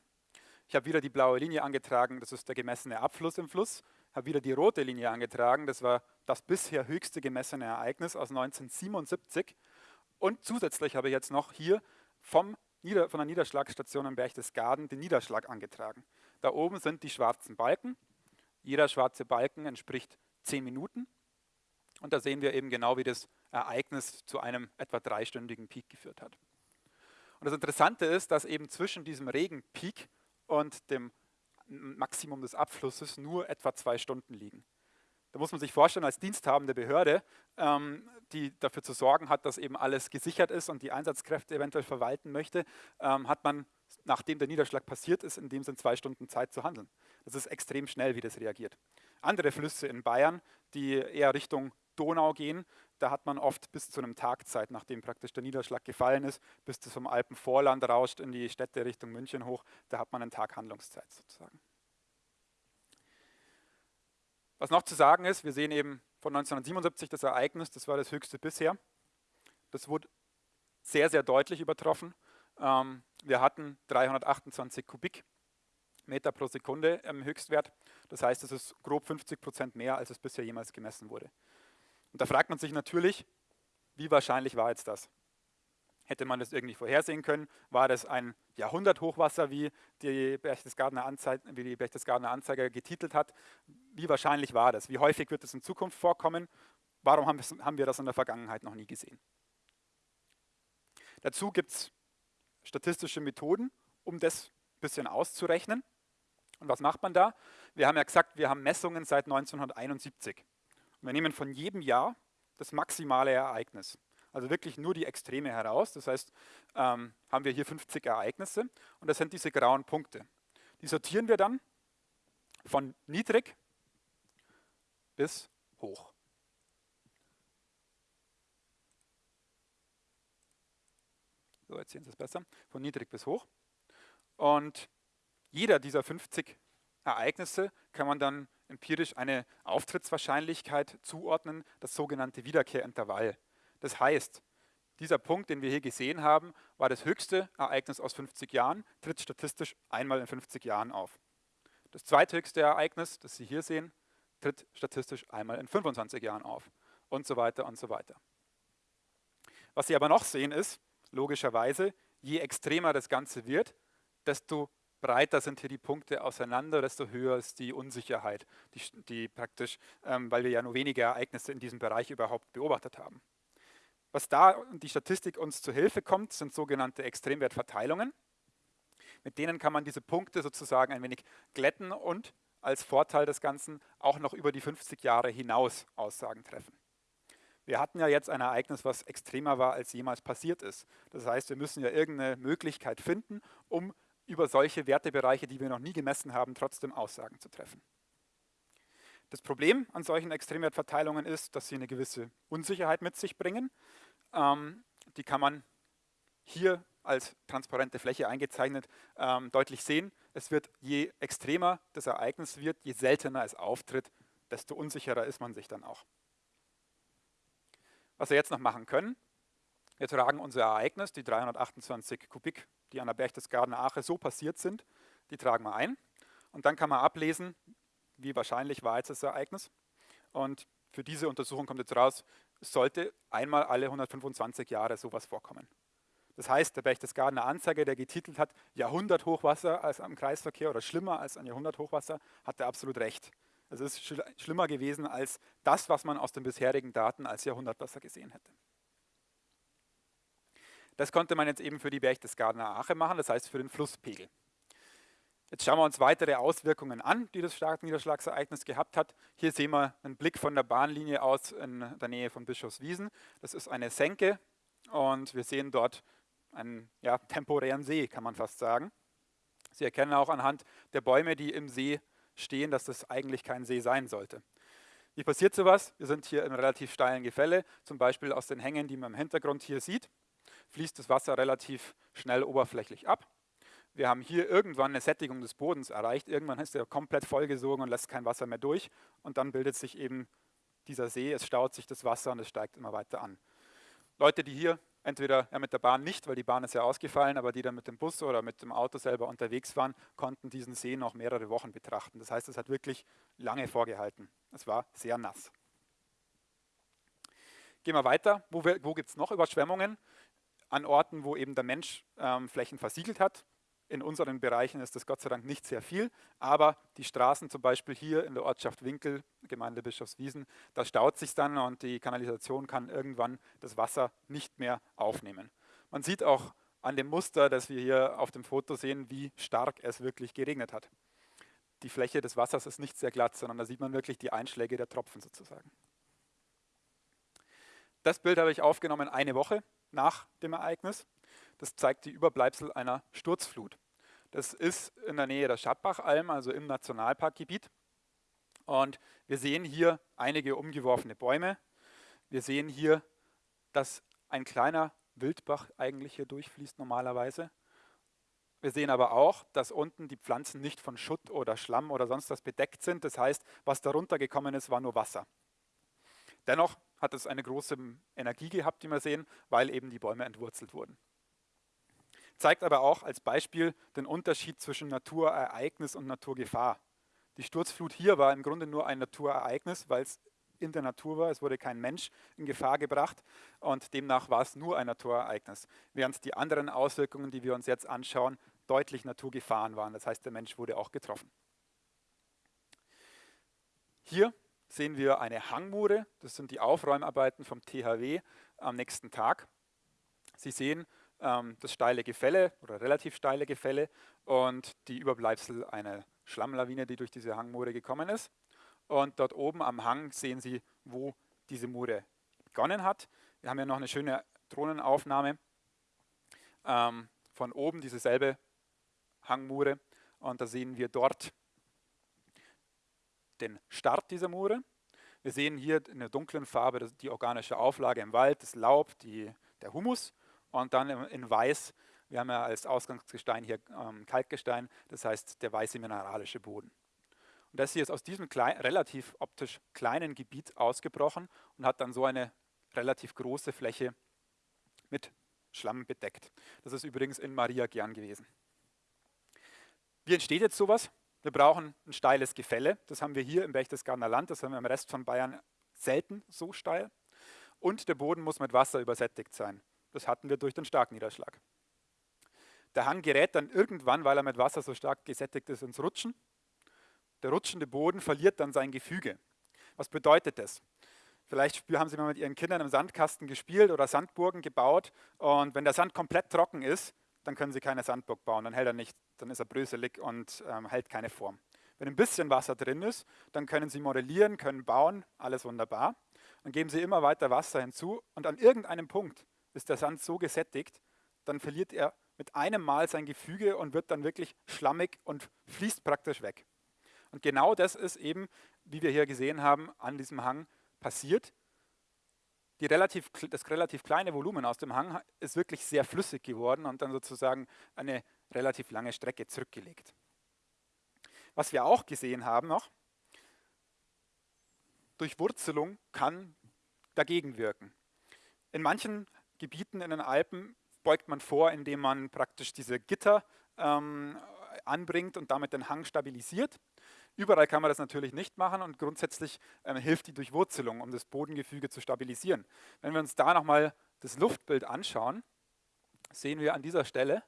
Ich habe wieder die blaue Linie angetragen, das ist der gemessene Abfluss im Fluss habe wieder die rote Linie angetragen. Das war das bisher höchste gemessene Ereignis aus 1977. Und zusätzlich habe ich jetzt noch hier vom Nieder von der Niederschlagsstation am Berchtesgaden den Niederschlag angetragen. Da oben sind die schwarzen Balken. Jeder schwarze Balken entspricht 10 Minuten. Und da sehen wir eben genau, wie das Ereignis zu einem etwa dreistündigen Peak geführt hat. Und das Interessante ist, dass eben zwischen diesem Regenpeak und dem Maximum des Abflusses nur etwa zwei Stunden liegen. Da muss man sich vorstellen, als diensthabende Behörde, ähm, die dafür zu sorgen hat, dass eben alles gesichert ist und die Einsatzkräfte eventuell verwalten möchte, ähm, hat man, nachdem der Niederschlag passiert ist, in dem Sinn zwei Stunden Zeit zu handeln. Das ist extrem schnell, wie das reagiert. Andere Flüsse in Bayern, die eher Richtung Donau gehen, da hat man oft bis zu einem Tag Zeit, nachdem praktisch der Niederschlag gefallen ist, bis das vom Alpenvorland rauscht in die Städte Richtung München hoch, da hat man einen Tag Handlungszeit sozusagen. Was noch zu sagen ist, wir sehen eben von 1977 das Ereignis, das war das höchste bisher. Das wurde sehr, sehr deutlich übertroffen. Ähm, wir hatten 328 Kubikmeter pro Sekunde im Höchstwert. Das heißt, es ist grob 50 Prozent mehr, als es bisher jemals gemessen wurde. Und da fragt man sich natürlich, wie wahrscheinlich war jetzt das? Hätte man das irgendwie vorhersehen können? War das ein Jahrhunderthochwasser, wie die Berchtesgadener Anzeiger, wie die Berchtesgadener Anzeiger getitelt hat? Wie wahrscheinlich war das? Wie häufig wird es in Zukunft vorkommen? Warum haben wir das in der Vergangenheit noch nie gesehen? Dazu gibt es statistische Methoden, um das ein bisschen auszurechnen. Und was macht man da? Wir haben ja gesagt, wir haben Messungen seit 1971. Wir nehmen von jedem Jahr das maximale Ereignis. Also wirklich nur die Extreme heraus. Das heißt, ähm, haben wir hier 50 Ereignisse und das sind diese grauen Punkte. Die sortieren wir dann von niedrig bis hoch. So, jetzt sehen Sie es besser. Von niedrig bis hoch. Und jeder dieser 50 Ereignisse kann man dann empirisch eine Auftrittswahrscheinlichkeit zuordnen, das sogenannte Wiederkehrintervall. Das heißt, dieser Punkt, den wir hier gesehen haben, war das höchste Ereignis aus 50 Jahren, tritt statistisch einmal in 50 Jahren auf. Das zweithöchste Ereignis, das Sie hier sehen, tritt statistisch einmal in 25 Jahren auf und so weiter und so weiter. Was Sie aber noch sehen ist, logischerweise, je extremer das Ganze wird, desto breiter sind hier die Punkte auseinander, desto höher ist die Unsicherheit, die, die praktisch, ähm, weil wir ja nur wenige Ereignisse in diesem Bereich überhaupt beobachtet haben. Was da die Statistik uns zu Hilfe kommt, sind sogenannte Extremwertverteilungen. Mit denen kann man diese Punkte sozusagen ein wenig glätten und als Vorteil des Ganzen auch noch über die 50 Jahre hinaus Aussagen treffen. Wir hatten ja jetzt ein Ereignis, was extremer war, als jemals passiert ist. Das heißt, wir müssen ja irgendeine Möglichkeit finden, um über solche Wertebereiche, die wir noch nie gemessen haben, trotzdem Aussagen zu treffen. Das Problem an solchen Extremwertverteilungen ist, dass sie eine gewisse Unsicherheit mit sich bringen. Ähm, die kann man hier als transparente Fläche eingezeichnet ähm, deutlich sehen. Es wird, je extremer das Ereignis wird, je seltener es auftritt, desto unsicherer ist man sich dann auch. Was wir jetzt noch machen können, wir tragen unser Ereignis, die 328 Kubik, die an der Berchtesgadener Ache so passiert sind, die tragen wir ein. Und dann kann man ablesen, wie wahrscheinlich war jetzt das Ereignis. Und für diese Untersuchung kommt jetzt raus, sollte einmal alle 125 Jahre sowas vorkommen. Das heißt, der Berchtesgadener Anzeiger, der getitelt hat, Jahrhunderthochwasser als am Kreisverkehr oder schlimmer als ein Jahrhunderthochwasser, hatte absolut recht. Es ist schlimmer gewesen als das, was man aus den bisherigen Daten als Jahrhundertwasser gesehen hätte. Das konnte man jetzt eben für die Berchtesgadener Ache machen, das heißt für den Flusspegel. Jetzt schauen wir uns weitere Auswirkungen an, die das Starkniederschlagsereignis gehabt hat. Hier sehen wir einen Blick von der Bahnlinie aus in der Nähe von Bischofswiesen. Das ist eine Senke und wir sehen dort einen ja, temporären See, kann man fast sagen. Sie erkennen auch anhand der Bäume, die im See stehen, dass das eigentlich kein See sein sollte. Wie passiert sowas? Wir sind hier einem relativ steilen Gefälle, zum Beispiel aus den Hängen, die man im Hintergrund hier sieht fließt das Wasser relativ schnell oberflächlich ab. Wir haben hier irgendwann eine Sättigung des Bodens erreicht. Irgendwann ist er komplett vollgesogen und lässt kein Wasser mehr durch. Und dann bildet sich eben dieser See, es staut sich das Wasser und es steigt immer weiter an. Leute, die hier entweder ja, mit der Bahn nicht, weil die Bahn ist ja ausgefallen, aber die dann mit dem Bus oder mit dem Auto selber unterwegs waren, konnten diesen See noch mehrere Wochen betrachten. Das heißt, es hat wirklich lange vorgehalten. Es war sehr nass. Gehen wir weiter. Wo, wo gibt es noch Überschwemmungen? An Orten, wo eben der Mensch ähm, Flächen versiegelt hat. In unseren Bereichen ist das Gott sei Dank nicht sehr viel, aber die Straßen zum Beispiel hier in der Ortschaft Winkel, Gemeinde Bischofswiesen, da staut sich dann und die Kanalisation kann irgendwann das Wasser nicht mehr aufnehmen. Man sieht auch an dem Muster, das wir hier auf dem Foto sehen, wie stark es wirklich geregnet hat. Die Fläche des Wassers ist nicht sehr glatt, sondern da sieht man wirklich die Einschläge der Tropfen sozusagen. Das Bild habe ich aufgenommen eine Woche nach dem Ereignis. Das zeigt die Überbleibsel einer Sturzflut. Das ist in der Nähe der Schattbachalm, also im Nationalparkgebiet. Und wir sehen hier einige umgeworfene Bäume. Wir sehen hier, dass ein kleiner Wildbach eigentlich hier durchfließt normalerweise. Wir sehen aber auch, dass unten die Pflanzen nicht von Schutt oder Schlamm oder sonst was bedeckt sind. Das heißt, was darunter gekommen ist, war nur Wasser. Dennoch hat es eine große Energie gehabt, die wir sehen, weil eben die Bäume entwurzelt wurden. Zeigt aber auch als Beispiel den Unterschied zwischen Naturereignis und Naturgefahr. Die Sturzflut hier war im Grunde nur ein Naturereignis, weil es in der Natur war. Es wurde kein Mensch in Gefahr gebracht und demnach war es nur ein Naturereignis. Während die anderen Auswirkungen, die wir uns jetzt anschauen, deutlich Naturgefahren waren. Das heißt, der Mensch wurde auch getroffen. Hier sehen wir eine Hangmure. Das sind die Aufräumarbeiten vom THW am nächsten Tag. Sie sehen ähm, das steile Gefälle oder relativ steile Gefälle und die Überbleibsel einer Schlammlawine, die durch diese Hangmure gekommen ist. Und dort oben am Hang sehen Sie, wo diese Mure begonnen hat. Wir haben ja noch eine schöne Drohnenaufnahme ähm, von oben, diese selbe Hangmure. Und da sehen wir dort den Start dieser Mure. Wir sehen hier in der dunklen Farbe die organische Auflage im Wald, das Laub, die, der Humus und dann in weiß, wir haben ja als Ausgangsgestein hier ähm, Kalkgestein, das heißt der weiße mineralische Boden. Und das hier ist aus diesem klein, relativ optisch kleinen Gebiet ausgebrochen und hat dann so eine relativ große Fläche mit Schlamm bedeckt. Das ist übrigens in Maria gern gewesen. Wie entsteht jetzt sowas? Wir brauchen ein steiles Gefälle. Das haben wir hier im Berchtesgadener Land, das haben wir im Rest von Bayern selten so steil. Und der Boden muss mit Wasser übersättigt sein. Das hatten wir durch den Starkniederschlag. Der Hang gerät dann irgendwann, weil er mit Wasser so stark gesättigt ist, ins Rutschen. Der rutschende Boden verliert dann sein Gefüge. Was bedeutet das? Vielleicht haben Sie mal mit Ihren Kindern im Sandkasten gespielt oder Sandburgen gebaut und wenn der Sand komplett trocken ist, dann können Sie keine Sandburg bauen, dann hält er nicht, dann ist er bröselig und ähm, hält keine Form. Wenn ein bisschen Wasser drin ist, dann können Sie modellieren, können bauen, alles wunderbar. Dann geben Sie immer weiter Wasser hinzu und an irgendeinem Punkt ist der Sand so gesättigt, dann verliert er mit einem Mal sein Gefüge und wird dann wirklich schlammig und fließt praktisch weg. Und genau das ist eben, wie wir hier gesehen haben, an diesem Hang passiert die relativ, das relativ kleine Volumen aus dem Hang ist wirklich sehr flüssig geworden und dann sozusagen eine relativ lange Strecke zurückgelegt. Was wir auch gesehen haben noch, Durchwurzelung kann dagegen wirken. In manchen Gebieten in den Alpen beugt man vor, indem man praktisch diese Gitter ähm, anbringt und damit den Hang stabilisiert. Überall kann man das natürlich nicht machen und grundsätzlich ähm, hilft die Durchwurzelung, um das Bodengefüge zu stabilisieren. Wenn wir uns da nochmal das Luftbild anschauen, sehen wir an dieser Stelle,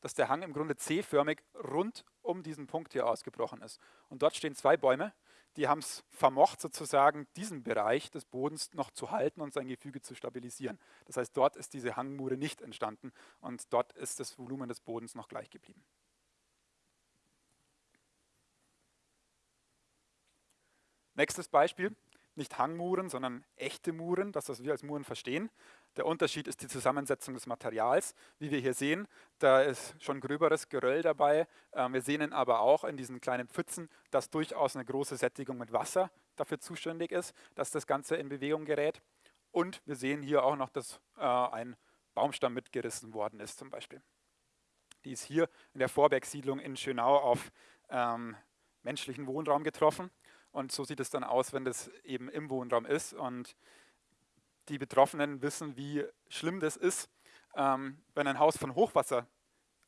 dass der Hang im Grunde C-förmig rund um diesen Punkt hier ausgebrochen ist. Und dort stehen zwei Bäume, die haben es vermocht, sozusagen diesen Bereich des Bodens noch zu halten und sein Gefüge zu stabilisieren. Das heißt, dort ist diese Hangmure nicht entstanden und dort ist das Volumen des Bodens noch gleich geblieben. Nächstes Beispiel, nicht Hangmuren, sondern echte Muren, das, was wir als Muren verstehen. Der Unterschied ist die Zusammensetzung des Materials. Wie wir hier sehen, da ist schon gröberes Geröll dabei. Ähm, wir sehen aber auch in diesen kleinen Pfützen, dass durchaus eine große Sättigung mit Wasser dafür zuständig ist, dass das Ganze in Bewegung gerät. Und wir sehen hier auch noch, dass äh, ein Baumstamm mitgerissen worden ist zum Beispiel. Die ist hier in der Vorbergsiedlung in Schönau auf ähm, menschlichen Wohnraum getroffen. Und so sieht es dann aus, wenn das eben im Wohnraum ist. Und die Betroffenen wissen, wie schlimm das ist. Ähm, wenn ein Haus von Hochwasser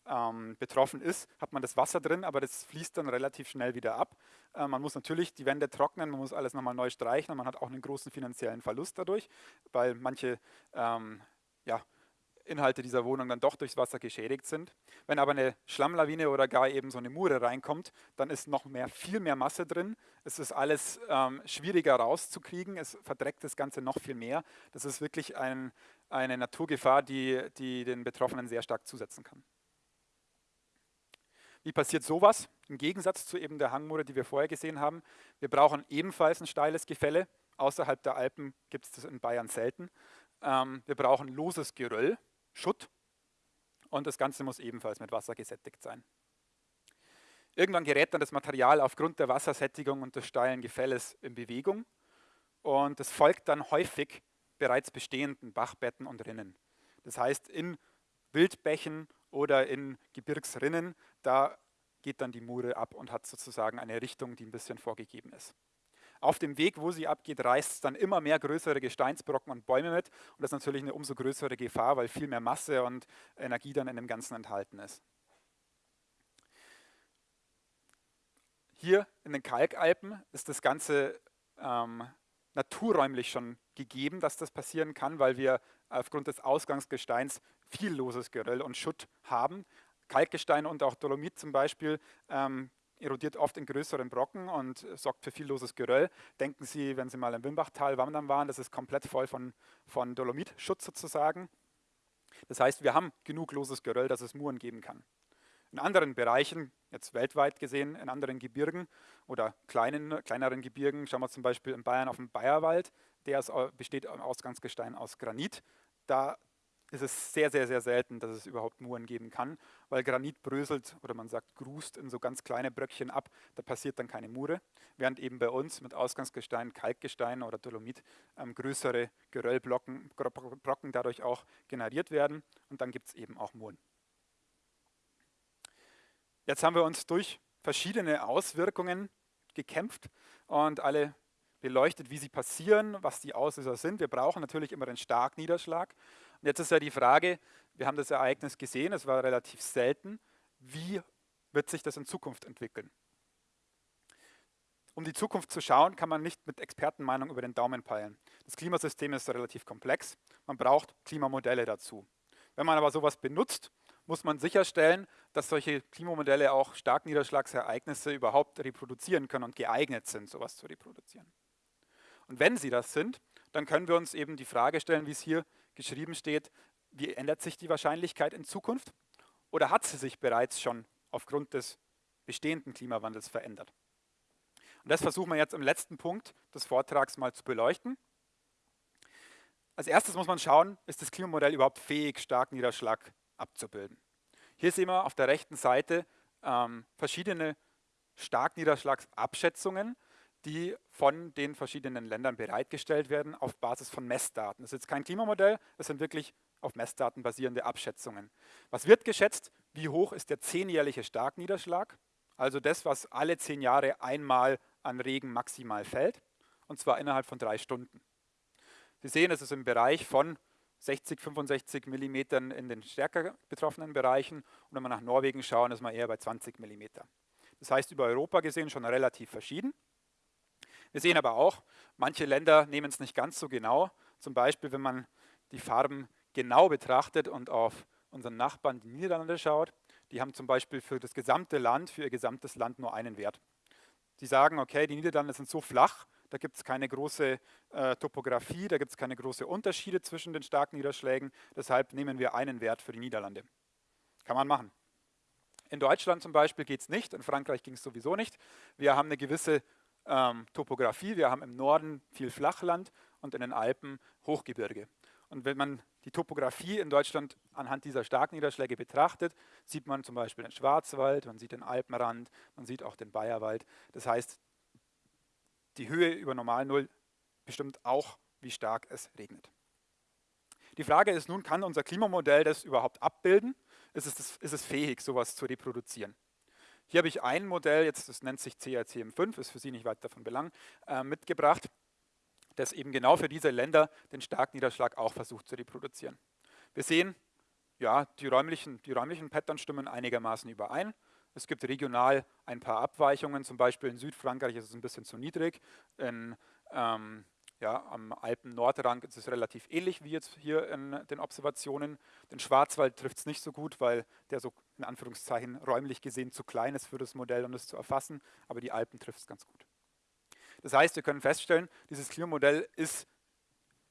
ähm, betroffen ist, hat man das Wasser drin, aber das fließt dann relativ schnell wieder ab. Äh, man muss natürlich die Wände trocknen, man muss alles nochmal neu streichen und man hat auch einen großen finanziellen Verlust dadurch, weil manche ähm, ja, Inhalte dieser Wohnung dann doch durchs Wasser geschädigt sind. Wenn aber eine Schlammlawine oder gar eben so eine Mure reinkommt, dann ist noch mehr, viel mehr Masse drin. Es ist alles ähm, schwieriger rauszukriegen, es verdreckt das Ganze noch viel mehr. Das ist wirklich ein, eine Naturgefahr, die, die den Betroffenen sehr stark zusetzen kann. Wie passiert sowas? Im Gegensatz zu eben der Hangmure, die wir vorher gesehen haben. Wir brauchen ebenfalls ein steiles Gefälle. Außerhalb der Alpen gibt es das in Bayern selten. Ähm, wir brauchen loses Geröll, Schutt und das Ganze muss ebenfalls mit Wasser gesättigt sein. Irgendwann gerät dann das Material aufgrund der Wassersättigung und des steilen Gefälles in Bewegung und es folgt dann häufig bereits bestehenden Bachbetten und Rinnen. Das heißt, in Wildbächen oder in Gebirgsrinnen, da geht dann die Mure ab und hat sozusagen eine Richtung, die ein bisschen vorgegeben ist. Auf dem Weg, wo sie abgeht, reißt es dann immer mehr größere Gesteinsbrocken und Bäume mit. Und das ist natürlich eine umso größere Gefahr, weil viel mehr Masse und Energie dann in dem Ganzen enthalten ist. Hier in den Kalkalpen ist das Ganze ähm, naturräumlich schon gegeben, dass das passieren kann, weil wir aufgrund des Ausgangsgesteins viel loses Geröll und Schutt haben. Kalkgestein und auch Dolomit zum Beispiel ähm, erodiert oft in größeren Brocken und sorgt für viel loses Geröll. Denken Sie, wenn Sie mal im Wimbachtal wandern waren, das ist komplett voll von, von Dolomitschutz sozusagen. Das heißt, wir haben genug loses Geröll, dass es Muren geben kann. In anderen Bereichen, jetzt weltweit gesehen, in anderen Gebirgen oder kleinen, kleineren Gebirgen, schauen wir zum Beispiel in Bayern auf den Bayerwald, der ist, besteht im Ausgangsgestein aus Granit. Da ist es sehr, sehr, sehr selten, dass es überhaupt Muren geben kann, weil Granit bröselt oder man sagt grust in so ganz kleine Bröckchen ab, da passiert dann keine Mure, während eben bei uns mit Ausgangsgestein, Kalkgestein oder Dolomit ähm, größere Geröllbrocken Brocken dadurch auch generiert werden und dann gibt es eben auch Muren. Jetzt haben wir uns durch verschiedene Auswirkungen gekämpft und alle beleuchtet, wie sie passieren, was die Auslöser sind. Wir brauchen natürlich immer den Starkniederschlag. Und jetzt ist ja die Frage, wir haben das Ereignis gesehen, es war relativ selten, wie wird sich das in Zukunft entwickeln? Um die Zukunft zu schauen, kann man nicht mit Expertenmeinung über den Daumen peilen. Das Klimasystem ist relativ komplex, man braucht Klimamodelle dazu. Wenn man aber sowas benutzt, muss man sicherstellen, dass solche Klimamodelle auch Starkniederschlagsereignisse überhaupt reproduzieren können und geeignet sind, sowas zu reproduzieren. Und wenn sie das sind, dann können wir uns eben die Frage stellen, wie es hier geschrieben steht, wie ändert sich die Wahrscheinlichkeit in Zukunft? Oder hat sie sich bereits schon aufgrund des bestehenden Klimawandels verändert? Und das versuchen wir jetzt im letzten Punkt des Vortrags mal zu beleuchten. Als erstes muss man schauen, ist das Klimamodell überhaupt fähig, starken Niederschlag abzubilden. Hier sehen wir auf der rechten Seite ähm, verschiedene Starkniederschlagsabschätzungen, die von den verschiedenen Ländern bereitgestellt werden auf Basis von Messdaten. Das ist jetzt kein Klimamodell, das sind wirklich auf Messdaten basierende Abschätzungen. Was wird geschätzt? Wie hoch ist der zehnjährliche Starkniederschlag? Also das, was alle zehn Jahre einmal an Regen maximal fällt, und zwar innerhalb von drei Stunden. Sie sehen, es ist im Bereich von 60, 65 Millimetern in den stärker betroffenen Bereichen und wenn wir nach Norwegen schauen, ist man eher bei 20 Millimeter. Das heißt, über Europa gesehen schon relativ verschieden. Wir sehen aber auch, manche Länder nehmen es nicht ganz so genau. Zum Beispiel, wenn man die Farben genau betrachtet und auf unseren Nachbarn, die Niederlande, schaut, die haben zum Beispiel für das gesamte Land, für ihr gesamtes Land nur einen Wert. Die sagen, okay, die Niederlande sind so flach, da gibt es keine große äh, Topografie, da gibt es keine großen Unterschiede zwischen den starken Niederschlägen, deshalb nehmen wir einen Wert für die Niederlande. Kann man machen. In Deutschland zum Beispiel geht es nicht, in Frankreich ging es sowieso nicht. Wir haben eine gewisse ähm, Topografie. Wir haben im Norden viel Flachland und in den Alpen Hochgebirge. Und wenn man die Topografie in Deutschland anhand dieser Starkniederschläge betrachtet, sieht man zum Beispiel den Schwarzwald, man sieht den Alpenrand, man sieht auch den Bayerwald. Das heißt, die Höhe über Normalnull bestimmt auch, wie stark es regnet. Die Frage ist nun, kann unser Klimamodell das überhaupt abbilden? Ist es, ist es fähig, sowas zu reproduzieren? Hier habe ich ein Modell, jetzt das nennt sich CRCM5, ist für Sie nicht weit davon belang, äh, mitgebracht, das eben genau für diese Länder den Starkniederschlag auch versucht zu reproduzieren. Wir sehen, ja, die räumlichen, die räumlichen Pattern stimmen einigermaßen überein. Es gibt regional ein paar Abweichungen, zum Beispiel in Südfrankreich ist es ein bisschen zu niedrig, in ähm, Ja, am Alpen-Nordrand ist es relativ ähnlich wie jetzt hier in den Observationen. Den Schwarzwald trifft es nicht so gut, weil der so in Anführungszeichen räumlich gesehen zu klein ist für das Modell, um es zu erfassen, aber die Alpen trifft es ganz gut. Das heißt, wir können feststellen, dieses Klimamodell ist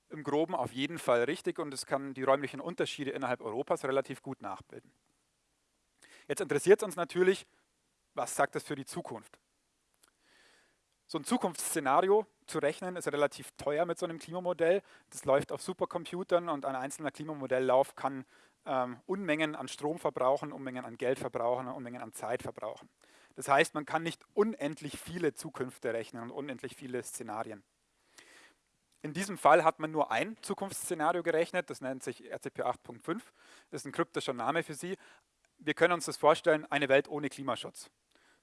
im Groben auf jeden Fall richtig und es kann die räumlichen Unterschiede innerhalb Europas relativ gut nachbilden. Jetzt interessiert es uns natürlich, was sagt das für die Zukunft? So ein Zukunftsszenario zu rechnen ist relativ teuer mit so einem Klimamodell. Das läuft auf Supercomputern und ein einzelner Klimamodelllauf kann ähm, Unmengen an Strom verbrauchen, Unmengen an Geld verbrauchen, Unmengen an Zeit verbrauchen. Das heißt, man kann nicht unendlich viele Zukünfte rechnen und unendlich viele Szenarien. In diesem Fall hat man nur ein Zukunftsszenario gerechnet, das nennt sich RCP 8.5, das ist ein kryptischer Name für Sie. Wir können uns das vorstellen, eine Welt ohne Klimaschutz.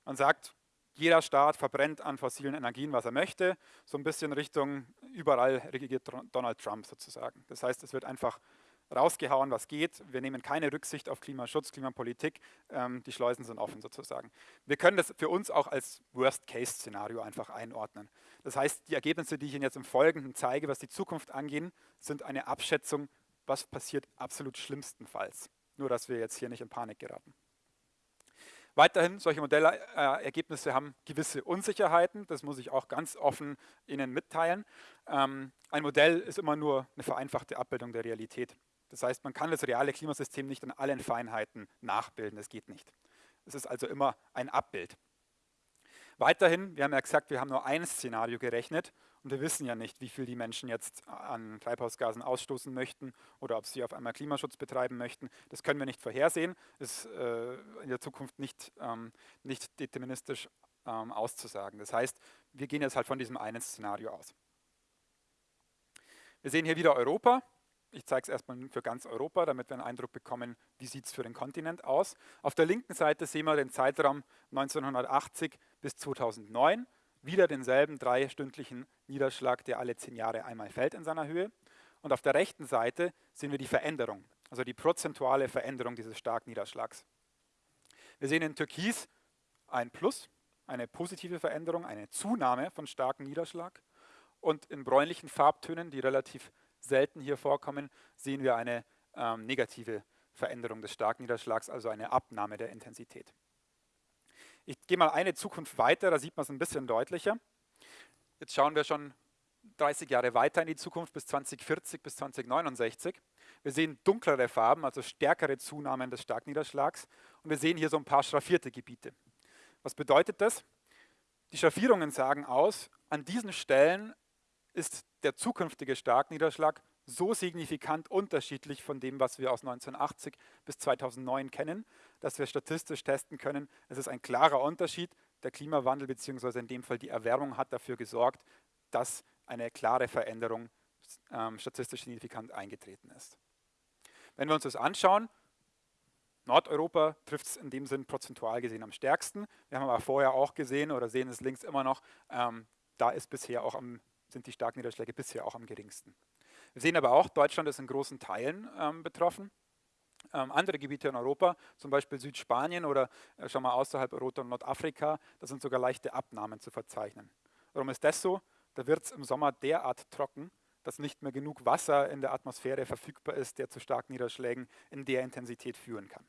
Man sagt, jeder Staat verbrennt an fossilen Energien, was er möchte, so ein bisschen Richtung überall regiert Donald Trump sozusagen. Das heißt, es wird einfach rausgehauen, was geht. Wir nehmen keine Rücksicht auf Klimaschutz, Klimapolitik. Ähm, die Schleusen sind offen sozusagen. Wir können das für uns auch als Worst-Case-Szenario einfach einordnen. Das heißt, die Ergebnisse, die ich Ihnen jetzt im Folgenden zeige, was die Zukunft angehen, sind eine Abschätzung, was passiert absolut schlimmstenfalls. Nur, dass wir jetzt hier nicht in Panik geraten. Weiterhin, solche Modellergebnisse haben gewisse Unsicherheiten, das muss ich auch ganz offen Ihnen mitteilen. Ähm, ein Modell ist immer nur eine vereinfachte Abbildung der Realität. Das heißt, man kann das reale Klimasystem nicht in allen Feinheiten nachbilden, das geht nicht. Es ist also immer ein Abbild. Weiterhin, wir haben ja gesagt, wir haben nur ein Szenario gerechnet und wir wissen ja nicht, wie viel die Menschen jetzt an Treibhausgasen ausstoßen möchten oder ob sie auf einmal Klimaschutz betreiben möchten. Das können wir nicht vorhersehen, ist äh, in der Zukunft nicht, ähm, nicht deterministisch ähm, auszusagen. Das heißt, wir gehen jetzt halt von diesem einen Szenario aus. Wir sehen hier wieder Europa. Ich zeige es erstmal für ganz Europa, damit wir einen Eindruck bekommen, wie sieht es für den Kontinent aus. Auf der linken Seite sehen wir den Zeitraum 1980 bis 2009. Wieder denselben dreistündlichen Niederschlag, der alle zehn Jahre einmal fällt in seiner Höhe. Und auf der rechten Seite sehen wir die Veränderung, also die prozentuale Veränderung dieses starken Niederschlags. Wir sehen in Türkis ein Plus, eine positive Veränderung, eine Zunahme von starkem Niederschlag. Und in bräunlichen Farbtönen, die relativ selten hier vorkommen, sehen wir eine ähm, negative Veränderung des Starkniederschlags, also eine Abnahme der Intensität. Gehe mal eine Zukunft weiter, da sieht man es ein bisschen deutlicher. Jetzt schauen wir schon 30 Jahre weiter in die Zukunft bis 2040, bis 2069. Wir sehen dunklere Farben, also stärkere Zunahmen des Starkniederschlags und wir sehen hier so ein paar schraffierte Gebiete. Was bedeutet das? Die Schraffierungen sagen aus, an diesen Stellen ist der zukünftige Starkniederschlag so signifikant unterschiedlich von dem, was wir aus 1980 bis 2009 kennen, dass wir statistisch testen können, es ist ein klarer Unterschied. Der Klimawandel bzw. in dem Fall die Erwärmung hat dafür gesorgt, dass eine klare Veränderung ähm, statistisch signifikant eingetreten ist. Wenn wir uns das anschauen, Nordeuropa trifft es in dem Sinn prozentual gesehen am stärksten. Wir haben aber vorher auch gesehen oder sehen es links immer noch, ähm, da ist bisher auch am sind die starken Niederschläge bisher auch am geringsten. Wir sehen aber auch, Deutschland ist in großen Teilen ähm, betroffen. Ähm, andere Gebiete in Europa, zum Beispiel Südspanien oder äh, schon mal außerhalb Europa und Nordafrika, da sind sogar leichte Abnahmen zu verzeichnen. Warum ist das so? Da wird es im Sommer derart trocken, dass nicht mehr genug Wasser in der Atmosphäre verfügbar ist, der zu starken Niederschlägen in der Intensität führen kann.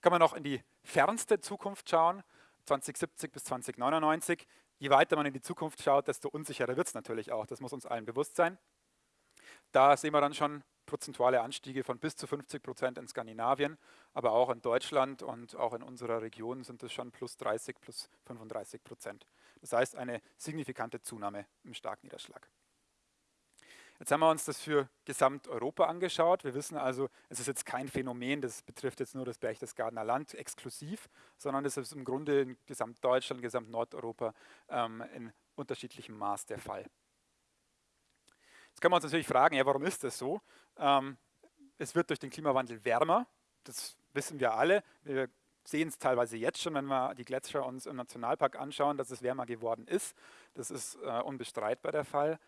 Kann man noch in die fernste Zukunft schauen, 2070 bis 2099 je weiter man in die Zukunft schaut, desto unsicherer wird es natürlich auch. Das muss uns allen bewusst sein. Da sehen wir dann schon prozentuale Anstiege von bis zu 50 Prozent in Skandinavien, aber auch in Deutschland und auch in unserer Region sind es schon plus 30, plus 35 Prozent. Das heißt eine signifikante Zunahme im Starkniederschlag. Jetzt haben wir uns das für Gesamteuropa angeschaut. Wir wissen also, es ist jetzt kein Phänomen, das betrifft jetzt nur das Berchtesgadener Land exklusiv, sondern es ist im Grunde in Gesamtdeutschland, Gesamtnordeuropa ähm, in unterschiedlichem Maß der Fall. Jetzt können wir uns natürlich fragen, ja, warum ist das so? Ähm, es wird durch den Klimawandel wärmer, das wissen wir alle. Wir sehen es teilweise jetzt schon, wenn wir die Gletscher uns im Nationalpark anschauen, dass es wärmer geworden ist. Das ist äh, unbestreitbar der Fall.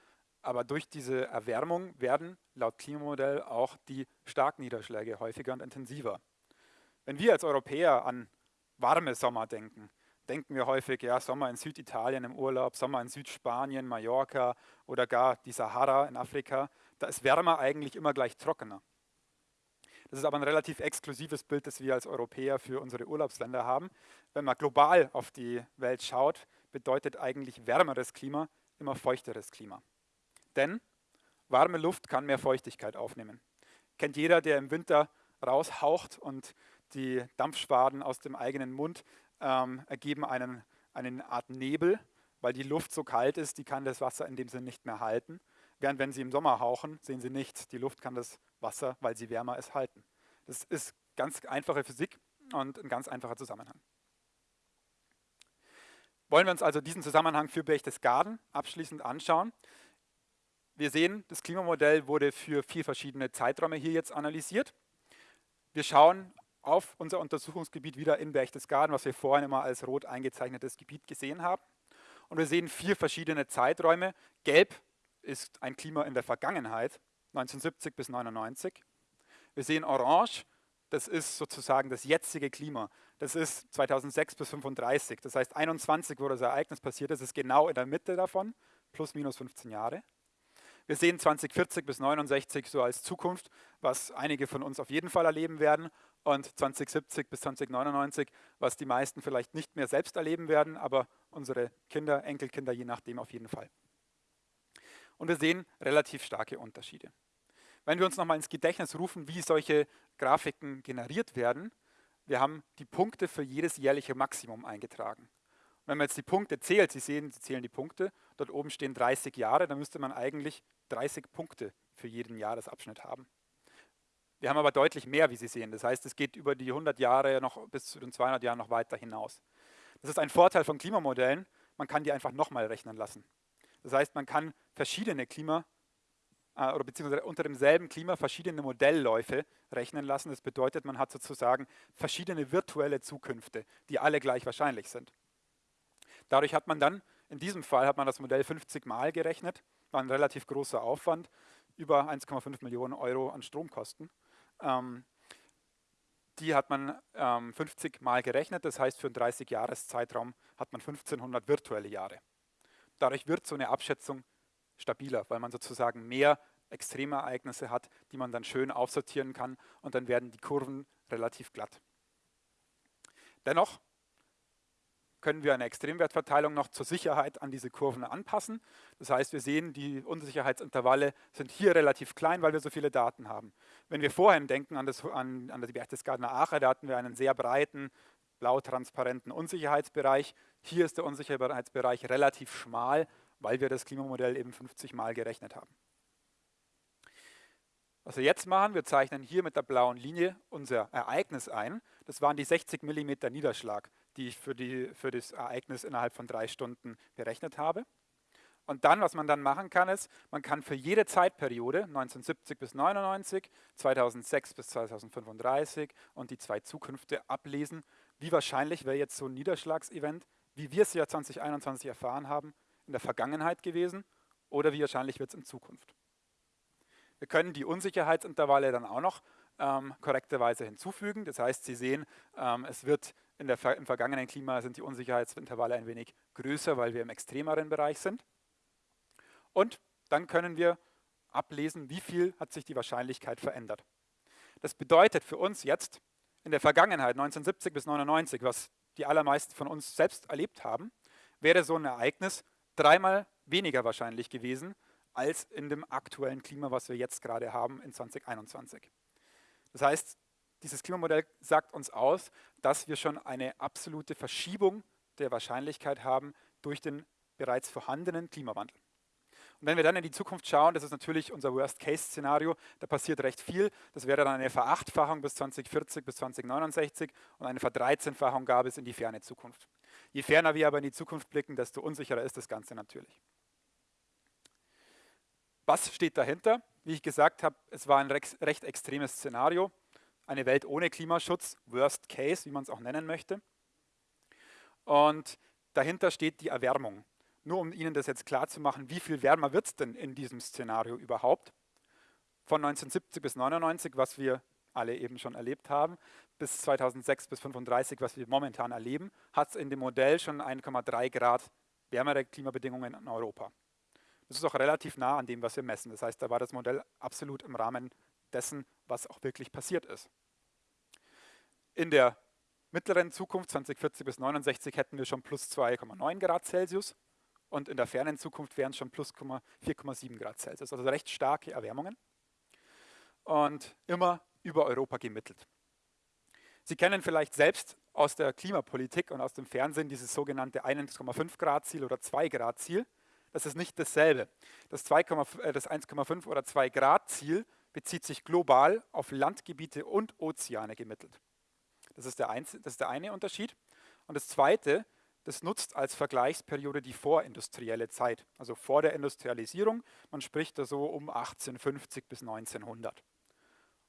Aber durch diese Erwärmung werden laut Klimamodell auch die Starkniederschläge häufiger und intensiver. Wenn wir als Europäer an warme Sommer denken, denken wir häufig, ja, Sommer in Süditalien im Urlaub, Sommer in Südspanien, Mallorca oder gar die Sahara in Afrika. Da ist wärmer eigentlich immer gleich trockener. Das ist aber ein relativ exklusives Bild, das wir als Europäer für unsere Urlaubsländer haben. Wenn man global auf die Welt schaut, bedeutet eigentlich wärmeres Klima immer feuchteres Klima. Denn warme Luft kann mehr Feuchtigkeit aufnehmen. Kennt jeder, der im Winter raushaucht und die Dampfschwaden aus dem eigenen Mund ähm, ergeben einen, eine Art Nebel, weil die Luft so kalt ist, die kann das Wasser in dem Sinne nicht mehr halten. Während wenn Sie im Sommer hauchen, sehen Sie nichts. Die Luft kann das Wasser, weil sie wärmer ist, halten. Das ist ganz einfache Physik und ein ganz einfacher Zusammenhang. Wollen wir uns also diesen Zusammenhang für Berchtesgaden abschließend anschauen. Wir sehen, das Klimamodell wurde für vier verschiedene Zeiträume hier jetzt analysiert. Wir schauen auf unser Untersuchungsgebiet wieder in Berchtesgaden, was wir vorhin immer als rot eingezeichnetes Gebiet gesehen haben. Und wir sehen vier verschiedene Zeiträume. Gelb ist ein Klima in der Vergangenheit, 1970 bis 1999. Wir sehen Orange, das ist sozusagen das jetzige Klima. Das ist 2006 bis 35. Das heißt 21, wo das Ereignis passiert ist, ist genau in der Mitte davon, plus minus 15 Jahre. Wir sehen 2040 bis 69 so als Zukunft, was einige von uns auf jeden Fall erleben werden und 2070 bis 2099, was die meisten vielleicht nicht mehr selbst erleben werden, aber unsere Kinder, Enkelkinder je nachdem auf jeden Fall. Und wir sehen relativ starke Unterschiede. Wenn wir uns nochmal ins Gedächtnis rufen, wie solche Grafiken generiert werden, wir haben die Punkte für jedes jährliche Maximum eingetragen. Und wenn man jetzt die Punkte zählt, Sie sehen, Sie zählen die Punkte, dort oben stehen 30 Jahre, dann müsste man eigentlich 30 Punkte für jeden Jahresabschnitt haben. Wir haben aber deutlich mehr, wie Sie sehen. Das heißt, es geht über die 100 Jahre noch bis zu den 200 Jahren noch weiter hinaus. Das ist ein Vorteil von Klimamodellen. Man kann die einfach nochmal rechnen lassen. Das heißt, man kann verschiedene Klima äh, oder beziehungsweise unter demselben Klima verschiedene Modellläufe rechnen lassen. Das bedeutet, man hat sozusagen verschiedene virtuelle Zukünfte, die alle gleich wahrscheinlich sind. Dadurch hat man dann, in diesem Fall hat man das Modell 50 Mal gerechnet, war ein relativ großer Aufwand, über 1,5 Millionen Euro an Stromkosten. Ähm, die hat man ähm, 50 Mal gerechnet, das heißt für einen 30-Jahres-Zeitraum hat man 1500 virtuelle Jahre. Dadurch wird so eine Abschätzung stabiler, weil man sozusagen mehr Extremereignisse hat, die man dann schön aufsortieren kann und dann werden die Kurven relativ glatt. Dennoch können wir eine Extremwertverteilung noch zur Sicherheit an diese Kurven anpassen. Das heißt, wir sehen, die Unsicherheitsintervalle sind hier relativ klein, weil wir so viele Daten haben. Wenn wir vorhin denken an, das, an, an die Berchtesgadener Aache, da hatten wir einen sehr breiten, blau-transparenten Unsicherheitsbereich. Hier ist der Unsicherheitsbereich relativ schmal, weil wir das Klimamodell eben 50 Mal gerechnet haben. Was wir jetzt machen, wir zeichnen hier mit der blauen Linie unser Ereignis ein. Das waren die 60 mm Niederschlag, die ich für, die, für das Ereignis innerhalb von drei Stunden berechnet habe. Und dann, was man dann machen kann, ist, man kann für jede Zeitperiode, 1970 bis 99, 2006 bis 2035 und die zwei Zukünfte ablesen, wie wahrscheinlich wäre jetzt so ein Niederschlagsevent, wie wir es ja 2021 erfahren haben, in der Vergangenheit gewesen oder wie wahrscheinlich wird es in Zukunft. Wir können die Unsicherheitsintervalle dann auch noch ähm, korrekterweise hinzufügen. Das heißt, Sie sehen, ähm, es wird der, im vergangenen Klima sind die Unsicherheitsintervalle ein wenig größer, weil wir im extremeren Bereich sind. Und dann können wir ablesen, wie viel hat sich die Wahrscheinlichkeit verändert. Das bedeutet für uns jetzt, in der Vergangenheit, 1970 bis 1999, was die allermeisten von uns selbst erlebt haben, wäre so ein Ereignis dreimal weniger wahrscheinlich gewesen als in dem aktuellen Klima, was wir jetzt gerade haben in 2021. Das heißt, dieses Klimamodell sagt uns aus, dass wir schon eine absolute Verschiebung der Wahrscheinlichkeit haben durch den bereits vorhandenen Klimawandel. Und wenn wir dann in die Zukunft schauen, das ist natürlich unser Worst-Case-Szenario, da passiert recht viel. Das wäre dann eine Verachtfachung bis 2040, bis 2069 und eine Verdreizehnfachung gab es in die ferne Zukunft. Je ferner wir aber in die Zukunft blicken, desto unsicherer ist das Ganze natürlich. Was steht dahinter? Wie ich gesagt habe, es war ein recht extremes Szenario. Eine Welt ohne Klimaschutz, Worst Case, wie man es auch nennen möchte. Und dahinter steht die Erwärmung. Nur um Ihnen das jetzt klar zu machen, wie viel wärmer wird es denn in diesem Szenario überhaupt? Von 1970 bis 1999, was wir alle eben schon erlebt haben, bis 2006 bis 35, was wir momentan erleben, hat es in dem Modell schon 1,3 Grad wärmere Klimabedingungen in Europa. Das ist auch relativ nah an dem, was wir messen. Das heißt, da war das Modell absolut im Rahmen dessen, was auch wirklich passiert ist. In der mittleren Zukunft, 2040 bis 69, hätten wir schon plus 2,9 Grad Celsius und in der fernen Zukunft wären es schon plus 4,7 Grad Celsius. Also recht starke Erwärmungen und immer über Europa gemittelt. Sie kennen vielleicht selbst aus der Klimapolitik und aus dem Fernsehen dieses sogenannte 1,5 Grad Ziel oder 2 Grad Ziel. Das ist nicht dasselbe. Das, äh, das 1,5 oder 2 Grad Ziel bezieht sich global auf Landgebiete und Ozeane gemittelt. Das ist, der, das ist der eine Unterschied. Und das zweite, das nutzt als Vergleichsperiode die vorindustrielle Zeit, also vor der Industrialisierung. Man spricht da so um 1850 bis 1900.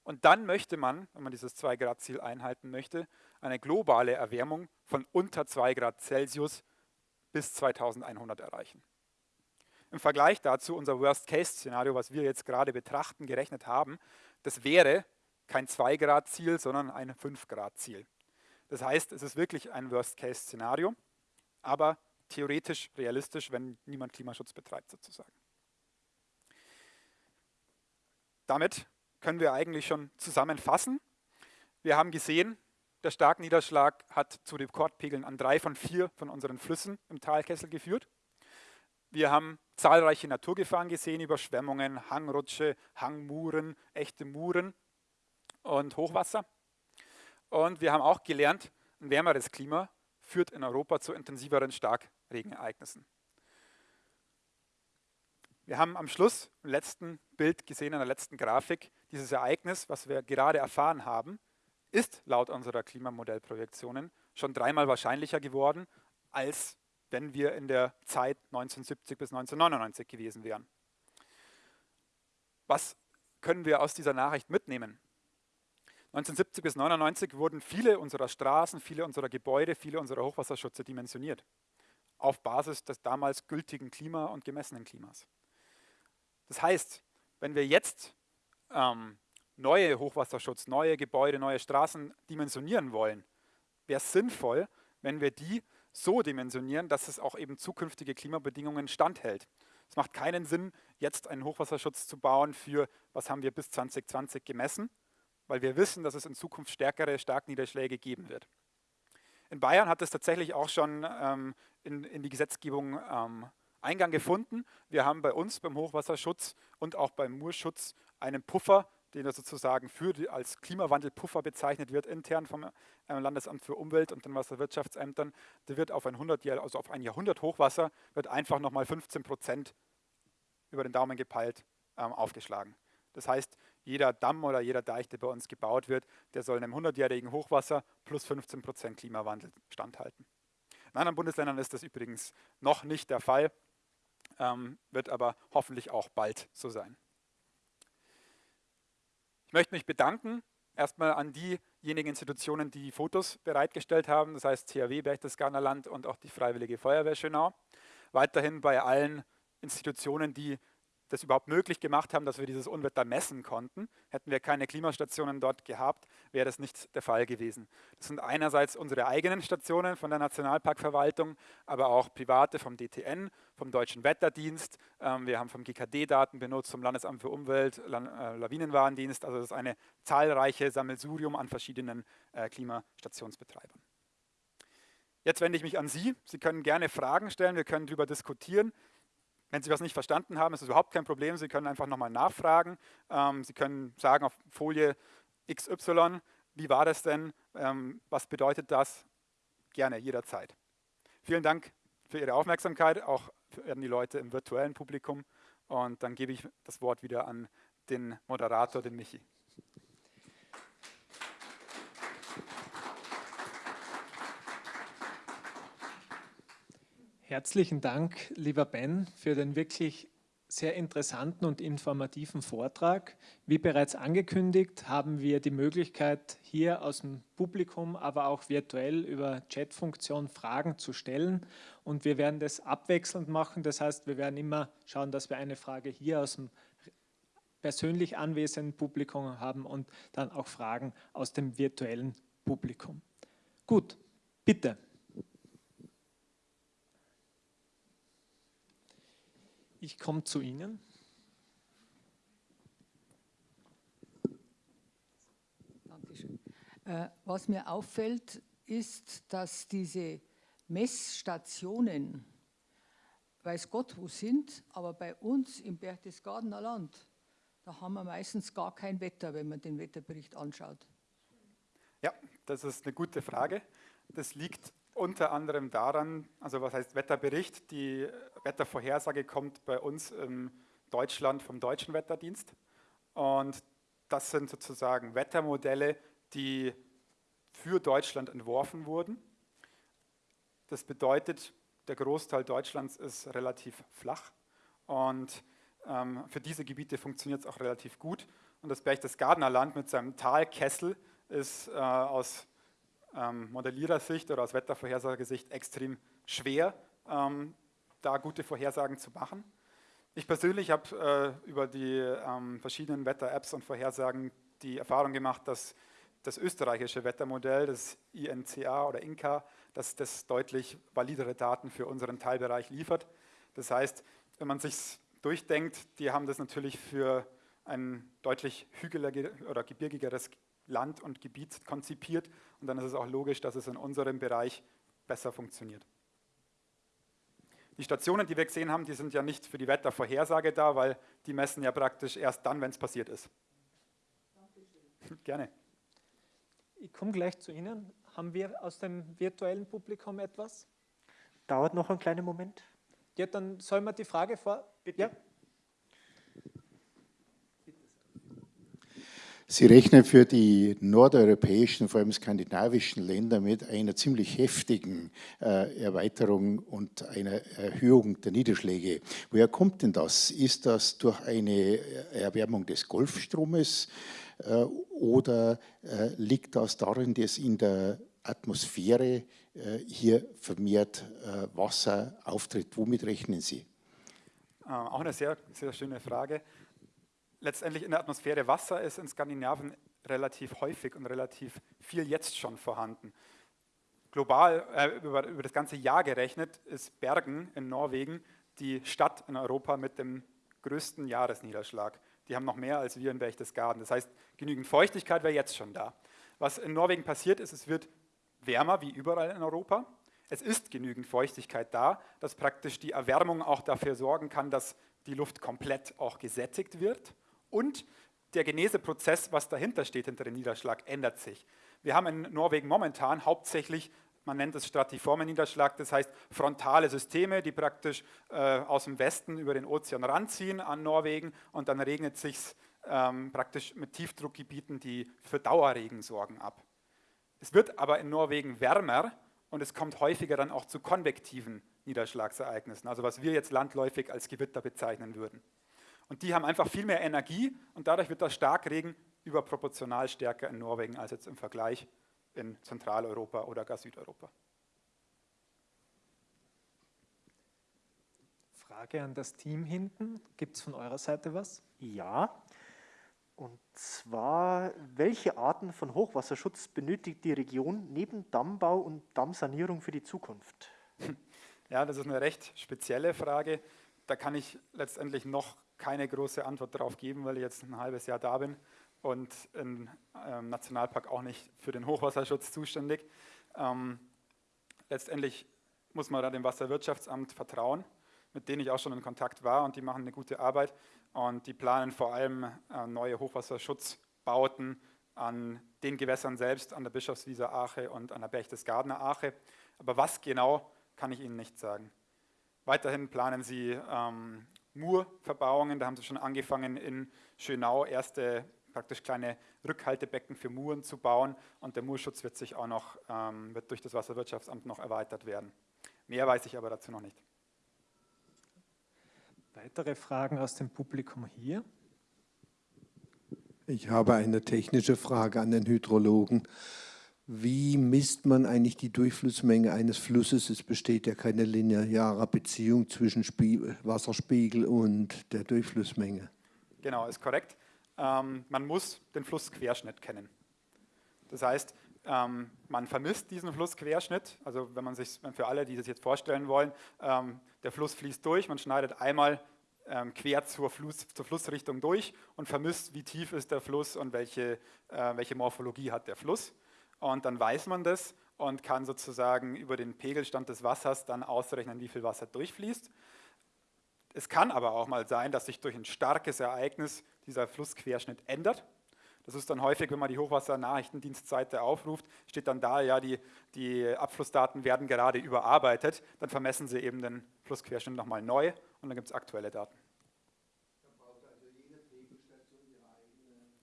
Und dann möchte man, wenn man dieses 2-Grad-Ziel einhalten möchte, eine globale Erwärmung von unter 2 Grad Celsius bis 2100 erreichen. Im Vergleich dazu unser Worst-Case-Szenario, was wir jetzt gerade betrachten, gerechnet haben, das wäre kein 2-Grad-Ziel, sondern ein 5-Grad-Ziel. Das heißt, es ist wirklich ein Worst-Case-Szenario, aber theoretisch realistisch, wenn niemand Klimaschutz betreibt sozusagen. Damit können wir eigentlich schon zusammenfassen. Wir haben gesehen, der Starkniederschlag hat zu Rekordpegeln an drei von vier von unseren Flüssen im Talkessel geführt. Wir haben zahlreiche Naturgefahren gesehen, Überschwemmungen, Hangrutsche, Hangmuren, echte Muren und Hochwasser. Und wir haben auch gelernt, ein wärmeres Klima führt in Europa zu intensiveren Starkregenereignissen. Wir haben am Schluss im letzten Bild gesehen, in der letzten Grafik, dieses Ereignis, was wir gerade erfahren haben, ist laut unserer Klimamodellprojektionen schon dreimal wahrscheinlicher geworden als wenn wir in der Zeit 1970 bis 1999 gewesen wären. Was können wir aus dieser Nachricht mitnehmen? 1970 bis 1999 wurden viele unserer Straßen, viele unserer Gebäude, viele unserer Hochwasserschutze dimensioniert, auf Basis des damals gültigen Klima- und gemessenen Klimas. Das heißt, wenn wir jetzt ähm, neue Hochwasserschutz, neue Gebäude, neue Straßen dimensionieren wollen, wäre es sinnvoll, wenn wir die so dimensionieren, dass es auch eben zukünftige Klimabedingungen standhält. Es macht keinen Sinn, jetzt einen Hochwasserschutz zu bauen für, was haben wir bis 2020 gemessen, weil wir wissen, dass es in Zukunft stärkere Starkniederschläge geben wird. In Bayern hat es tatsächlich auch schon ähm, in, in, die Gesetzgebung ähm, Eingang gefunden. Wir haben bei uns beim Hochwasserschutz und auch beim Murschutz einen Puffer den er sozusagen für die, als Klimawandelpuffer bezeichnet wird, intern vom äh, Landesamt für Umwelt und den Wasserwirtschaftsämtern, der wird auf ein, 100 Jahr, also auf ein Jahrhundert Hochwasser, wird einfach nochmal 15 Prozent über den Daumen gepeilt ähm, aufgeschlagen. Das heißt, jeder Damm oder jeder Deich, der bei uns gebaut wird, der soll einem 100-jährigen Hochwasser plus 15 Prozent Klimawandel standhalten. In anderen Bundesländern ist das übrigens noch nicht der Fall, ähm, wird aber hoffentlich auch bald so sein. Ich möchte mich bedanken, erstmal an diejenigen Institutionen, die Fotos bereitgestellt haben, das heißt THW Berchtesgadener Land und auch die Freiwillige Feuerwehr Schönau. Weiterhin bei allen Institutionen, die das überhaupt möglich gemacht haben, dass wir dieses Unwetter messen konnten. Hätten wir keine Klimastationen dort gehabt, wäre das nicht der Fall gewesen. Das sind einerseits unsere eigenen Stationen von der Nationalparkverwaltung, aber auch private vom DTN, vom Deutschen Wetterdienst. Ähm, wir haben vom GKD Daten benutzt, vom Landesamt für Umwelt, äh, Lawinenwarndienst. Also das ist eine zahlreiche Sammelsurium an verschiedenen äh, Klimastationsbetreibern. Jetzt wende ich mich an Sie. Sie können gerne Fragen stellen, wir können darüber diskutieren. Wenn Sie was nicht verstanden haben, ist es überhaupt kein Problem. Sie können einfach nochmal nachfragen. Ähm, Sie können sagen auf Folie XY, wie war das denn? Ähm, was bedeutet das? Gerne, jederzeit. Vielen Dank für Ihre Aufmerksamkeit, auch an die Leute im virtuellen Publikum. Und dann gebe ich das Wort wieder an den Moderator, den Michi. Herzlichen Dank, lieber Ben, für den wirklich sehr interessanten und informativen Vortrag. Wie bereits angekündigt, haben wir die Möglichkeit, hier aus dem Publikum, aber auch virtuell über Chatfunktion Fragen zu stellen. Und wir werden das abwechselnd machen. Das heißt, wir werden immer schauen, dass wir eine Frage hier aus dem persönlich anwesenden Publikum haben und dann auch Fragen aus dem virtuellen Publikum. Gut, bitte. Ich komme zu Ihnen. Dankeschön. Äh, was mir auffällt, ist, dass diese Messstationen, weiß Gott wo sind, aber bei uns im Berchtesgadener Land, da haben wir meistens gar kein Wetter, wenn man den Wetterbericht anschaut. Ja, das ist eine gute Frage. Das liegt unter anderem daran, also was heißt Wetterbericht? Die Wettervorhersage kommt bei uns in Deutschland vom Deutschen Wetterdienst. Und das sind sozusagen Wettermodelle, die für Deutschland entworfen wurden. Das bedeutet, der Großteil Deutschlands ist relativ flach und ähm, für diese Gebiete funktioniert es auch relativ gut. Und das Berchtesgadener Land mit seinem Talkessel ist äh, aus ähm, Modellierersicht oder aus Wettervorhersagesicht extrem schwer, ähm, da gute Vorhersagen zu machen. Ich persönlich habe äh, über die ähm, verschiedenen Wetter-Apps und Vorhersagen die Erfahrung gemacht, dass das österreichische Wettermodell, das INCA oder INCA, dass das deutlich validere Daten für unseren Teilbereich liefert. Das heißt, wenn man sich durchdenkt, die haben das natürlich für ein deutlich hügeliger oder gebirgigeres Land und Gebiet konzipiert und dann ist es auch logisch, dass es in unserem Bereich besser funktioniert. Die Stationen, die wir gesehen haben, die sind ja nicht für die Wettervorhersage da, weil die messen ja praktisch erst dann, wenn es passiert ist. Dankeschön. Gerne. Ich komme gleich zu Ihnen. Haben wir aus dem virtuellen Publikum etwas? Dauert noch einen kleinen Moment. Ja, dann soll man die Frage vor... Bitte. Ja? Sie rechnen für die nordeuropäischen, vor allem skandinavischen Länder mit einer ziemlich heftigen äh, Erweiterung und einer Erhöhung der Niederschläge. Woher kommt denn das? Ist das durch eine Erwärmung des Golfstromes äh, oder äh, liegt das darin, dass in der Atmosphäre äh, hier vermehrt äh, Wasser auftritt? Womit rechnen Sie? Äh, auch eine sehr, sehr schöne Frage letztendlich in der Atmosphäre Wasser ist in Skandinavien relativ häufig und relativ viel jetzt schon vorhanden. Global, äh, über, über das ganze Jahr gerechnet, ist Bergen in Norwegen die Stadt in Europa mit dem größten Jahresniederschlag. Die haben noch mehr als wir in Berchtesgaden. Das heißt, genügend Feuchtigkeit wäre jetzt schon da. Was in Norwegen passiert ist, es wird wärmer wie überall in Europa. Es ist genügend Feuchtigkeit da, dass praktisch die Erwärmung auch dafür sorgen kann, dass die Luft komplett auch gesättigt wird und der Geneseprozess, was dahinter steht, hinter dem Niederschlag, ändert sich. Wir haben in Norwegen momentan hauptsächlich, man nennt es stratiformen Niederschlag, das heißt frontale Systeme, die praktisch äh, aus dem Westen über den Ozean ranziehen an Norwegen und dann regnet sich ähm, praktisch mit Tiefdruckgebieten, die für Dauerregen sorgen, ab. Es wird aber in Norwegen wärmer und es kommt häufiger dann auch zu konvektiven Niederschlagsereignissen, also was wir jetzt landläufig als Gewitter bezeichnen würden. Und die haben einfach viel mehr Energie und dadurch wird der Starkregen überproportional stärker in Norwegen als jetzt im Vergleich in Zentraleuropa oder gar Südeuropa. Frage an das Team hinten. Gibt es von eurer Seite was? Ja. Und zwar, welche Arten von Hochwasserschutz benötigt die Region neben Dammbau und Dammsanierung für die Zukunft? Ja, das ist eine recht spezielle Frage. Da kann ich letztendlich noch keine große Antwort darauf geben, weil ich jetzt ein halbes Jahr da bin und im ähm, Nationalpark auch nicht für den Hochwasserschutz zuständig. Ähm, letztendlich muss man da dem Wasserwirtschaftsamt vertrauen, mit denen ich auch schon in Kontakt war und die machen eine gute Arbeit und die planen vor allem äh, neue Hochwasserschutzbauten an den Gewässern selbst, an der Bischofswieser Ache und an der Berchtesgadener Ache. Aber was genau, kann ich Ihnen nicht sagen. Weiterhin planen sie ähm, Murverbauungen. Da haben sie schon angefangen in Schönau erste praktisch kleine Rückhaltebecken für Muren zu bauen und der Murschutz wird sich auch noch ähm, wird durch das Wasserwirtschaftsamt noch erweitert werden. Mehr weiß ich aber dazu noch nicht. Weitere Fragen aus dem Publikum hier? Ich habe eine technische Frage an den Hydrologen. Wie misst man eigentlich die Durchflussmenge eines Flusses? Es besteht ja keine lineare Beziehung zwischen Spie Wasserspiegel und der Durchflussmenge. Genau, ist korrekt. Ähm, man muss den Flussquerschnitt kennen. Das heißt, ähm, man vermisst diesen Flussquerschnitt. Also wenn man sich, für alle, die das jetzt vorstellen wollen, ähm, der Fluss fließt durch, man schneidet einmal ähm, quer zur, Fluss, zur, Flussrichtung durch und vermisst, wie tief ist der Fluss und welche, äh, welche Morphologie hat der Fluss. Und dann weiß man das und kann sozusagen über den Pegelstand des Wassers dann ausrechnen, wie viel Wasser durchfließt. Es kann aber auch mal sein, dass sich durch ein starkes Ereignis dieser Flussquerschnitt ändert. Das ist dann häufig, wenn man die Hochwassernachrichtendienstseite aufruft, steht dann da, ja, die, die Abflussdaten werden gerade überarbeitet. Dann vermessen sie eben den Flussquerschnitt nochmal neu und dann gibt es aktuelle Daten.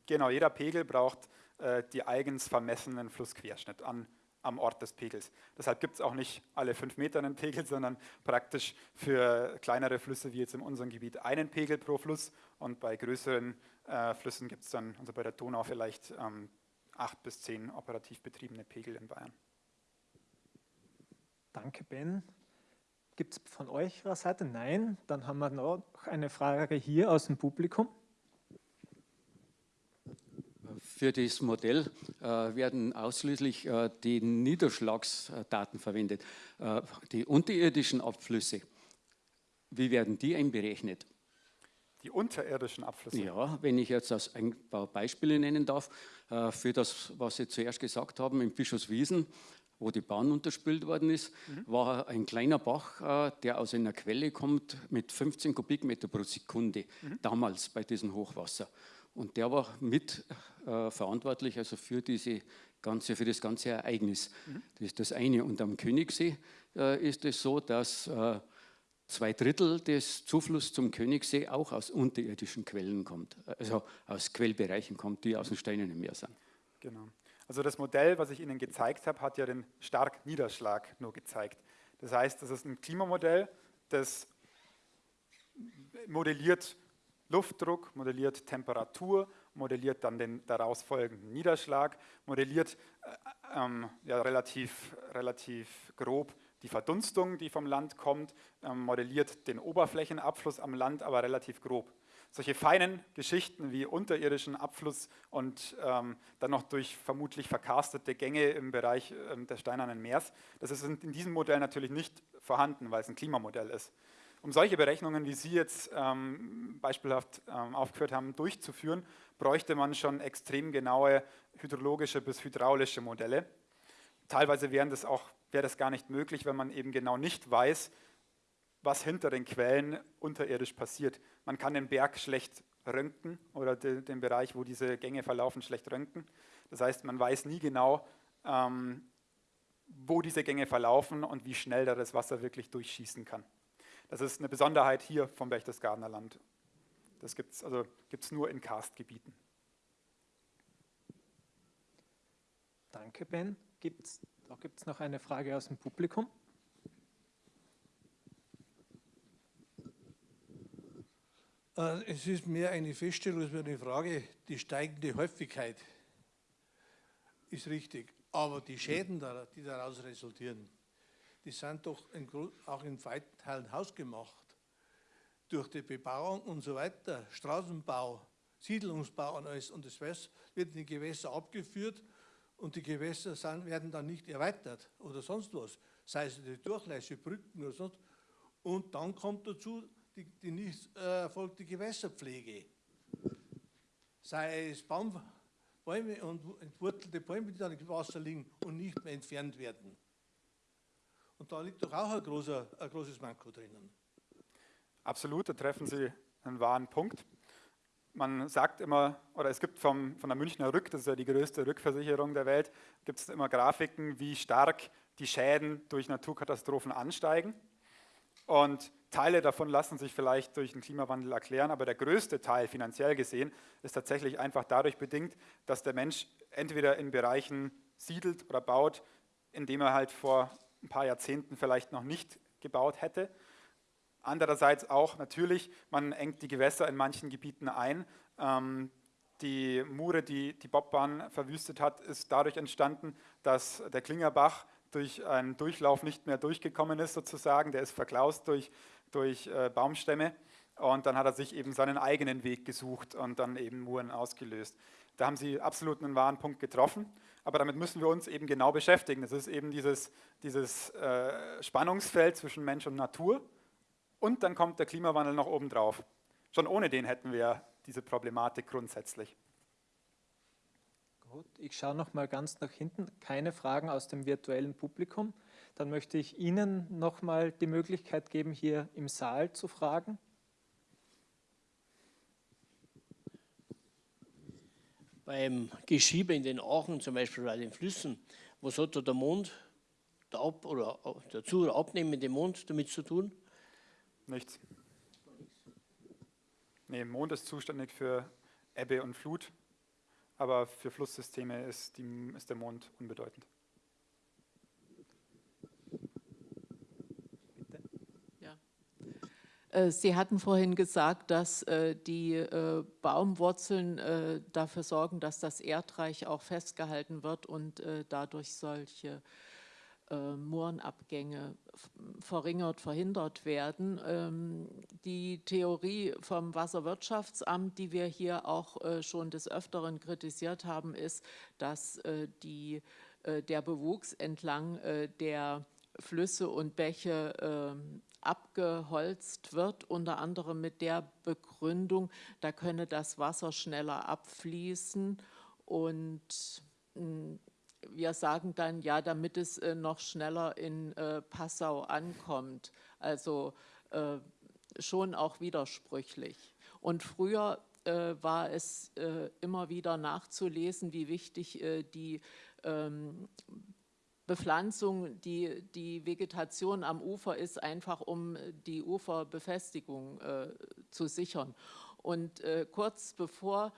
Genau, jeder Pegel braucht äh, die eigens vermessenen Flussquerschnitt an am Ort des Pegels. Deshalb gibt es auch nicht alle fünf Meter einen Pegel, sondern praktisch für kleinere Flüsse wie jetzt in unserem Gebiet einen Pegel pro Fluss und bei größeren äh, Flüssen gibt es dann, also bei der Donau vielleicht ähm, acht bis zehn operativ betriebene Pegel in Bayern. Danke, Ben. Gibt es von eurer Seite? Nein. Dann haben wir noch eine Frage hier aus dem Publikum. Für das Modell äh, werden ausschließlich äh, die Niederschlagsdaten verwendet. Äh, die unterirdischen Abflüsse, wie werden die einberechnet? Die unterirdischen Abflüsse? Ja, wenn ich jetzt als ein paar Beispiele nennen darf, für das, was Sie zuerst gesagt haben, im Bischofswiesen, wo die Bahn unterspült worden ist, mhm. war ein kleiner Bach, der aus einer Quelle kommt mit 15 Kubikmeter pro Sekunde, mhm. damals bei diesem Hochwasser. Und der war mit äh, verantwortlich also für, diese ganze, für das ganze Ereignis. Mhm. Das ist das eine. Und am Königssee äh, ist es so, dass äh, zwei Drittel des Zuflusses zum Königssee auch aus unterirdischen Quellen kommt, also aus Quellbereichen kommt, die aus dem Steinenen Meer sind. Genau. Also das Modell, was ich Ihnen gezeigt habe, hat ja den Starkniederschlag nur gezeigt. Das heißt, das ist ein Klimamodell, das modelliert Luftdruck, modelliert Temperatur, modelliert dann den daraus folgenden Niederschlag, modelliert äh, ähm, ja, relativ, relativ grob die Verdunstung, die vom Land kommt, ähm, modelliert den Oberflächenabfluss am Land, aber relativ grob. Solche feinen Geschichten wie unterirdischen Abfluss und ähm, dann noch durch vermutlich verkarstete Gänge im Bereich ähm, des Steinernen Meers, das ist in, in diesem Modell natürlich nicht vorhanden, weil es ein Klimamodell ist. Um solche Berechnungen, wie Sie jetzt ähm, beispielhaft ähm, aufgeführt haben, durchzuführen, bräuchte man schon extrem genaue hydrologische bis hydraulische Modelle. Teilweise wären das auch, wäre das gar nicht möglich, wenn man eben genau nicht weiß, was hinter den Quellen unterirdisch passiert. Man kann den Berg schlecht röntgen oder de, den Bereich, wo diese Gänge verlaufen, schlecht röntgen. Das heißt, man weiß nie genau, ähm, wo diese Gänge verlaufen und wie schnell da das Wasser wirklich durchschießen kann. Das ist eine Besonderheit hier vom Berchtesgadener Land. Das gibt es also gibt's nur in Karstgebieten. Danke, Ben. Gibt's, da gibt es noch eine Frage aus dem Publikum. Äh, es ist mehr eine Feststellung als eine Frage. Die steigende Häufigkeit ist richtig, aber die Schäden, die daraus resultieren, die sind doch auch in weiten Teilen hausgemacht. Durch die Bebauung und so weiter, Straßenbau, Siedlungsbau und alles. Und das wird in die Gewässer abgeführt und die Gewässer sind, werden dann nicht erweitert oder sonst was. Sei es die Durchlässe, Brücken oder sonst. Und dann kommt dazu die, die nicht äh, erfolgte Gewässerpflege. Sei es Baum, Bäume und entwurzelte Bäume, die dann im Wasser liegen und nicht mehr entfernt werden. Und da liegt doch auch ein, großer, ein großes Manko drinnen. Absolut, da treffen Sie einen wahren Punkt. Man sagt immer, oder es gibt vom, von der Münchner Rück, das ist ja die größte Rückversicherung der Welt, gibt es immer Grafiken, wie stark die Schäden durch Naturkatastrophen ansteigen. Und Teile davon lassen sich vielleicht durch den Klimawandel erklären, aber der größte Teil finanziell gesehen ist tatsächlich einfach dadurch bedingt, dass der Mensch entweder in Bereichen siedelt oder baut, indem er halt vor ein paar Jahrzehnten vielleicht noch nicht gebaut hätte. Andererseits auch natürlich, man engt die Gewässer in manchen Gebieten ein. Ähm, die Mure, die die Bobbahn verwüstet hat, ist dadurch entstanden, dass der Klingerbach durch einen Durchlauf nicht mehr durchgekommen ist sozusagen. Der ist verklaust durch, durch äh, Baumstämme und dann hat er sich eben seinen eigenen Weg gesucht und dann eben Muren ausgelöst. Da haben Sie absolut einen wahren Punkt getroffen. aber damit müssen wir uns eben genau beschäftigen. Das ist eben dieses, dieses äh, Spannungsfeld zwischen Mensch und Natur und dann kommt der Klimawandel noch oben drauf. Schon ohne den hätten wir diese Problematik grundsätzlich. Gut, ich schaue noch mal ganz nach hinten. Keine Fragen aus dem virtuellen Publikum. Dann möchte ich Ihnen noch mal die Möglichkeit geben, hier im Saal zu fragen. Beim Geschiebe in den Aachen, zum Beispiel bei den Flüssen, was hat da der Mond der Ab oder der Zu- oder abnehmende Mond damit zu tun? Nichts. Nee, Mond ist zuständig für Ebbe und Flut, aber für Flusssysteme ist, die, ist der Mond unbedeutend. Äh, Sie hatten vorhin gesagt, dass äh, die äh, Baumwurzeln dafür sorgen, dass das Erdreich auch festgehalten wird und dadurch solche Moorenabgänge verringert, verhindert werden. Ähm, die Theorie vom Wasserwirtschaftsamt, die wir hier auch schon des Öfteren kritisiert haben, ist, dass die, der Bewuchs entlang der Flüsse und Bäche ähm, abgeholzt wird, unter anderem mit der Begründung, da könne das Wasser schneller abfließen und hm, wir sagen dann, ja, damit es äh, noch schneller in äh, Passau ankommt. Also äh, schon auch widersprüchlich. Und früher war es immer wieder nachzulesen, wie wichtig die ähm, Bepflanzung, die, die Vegetation am Ufer ist, einfach um die Uferbefestigung äh, zu sichern. Und äh, kurz bevor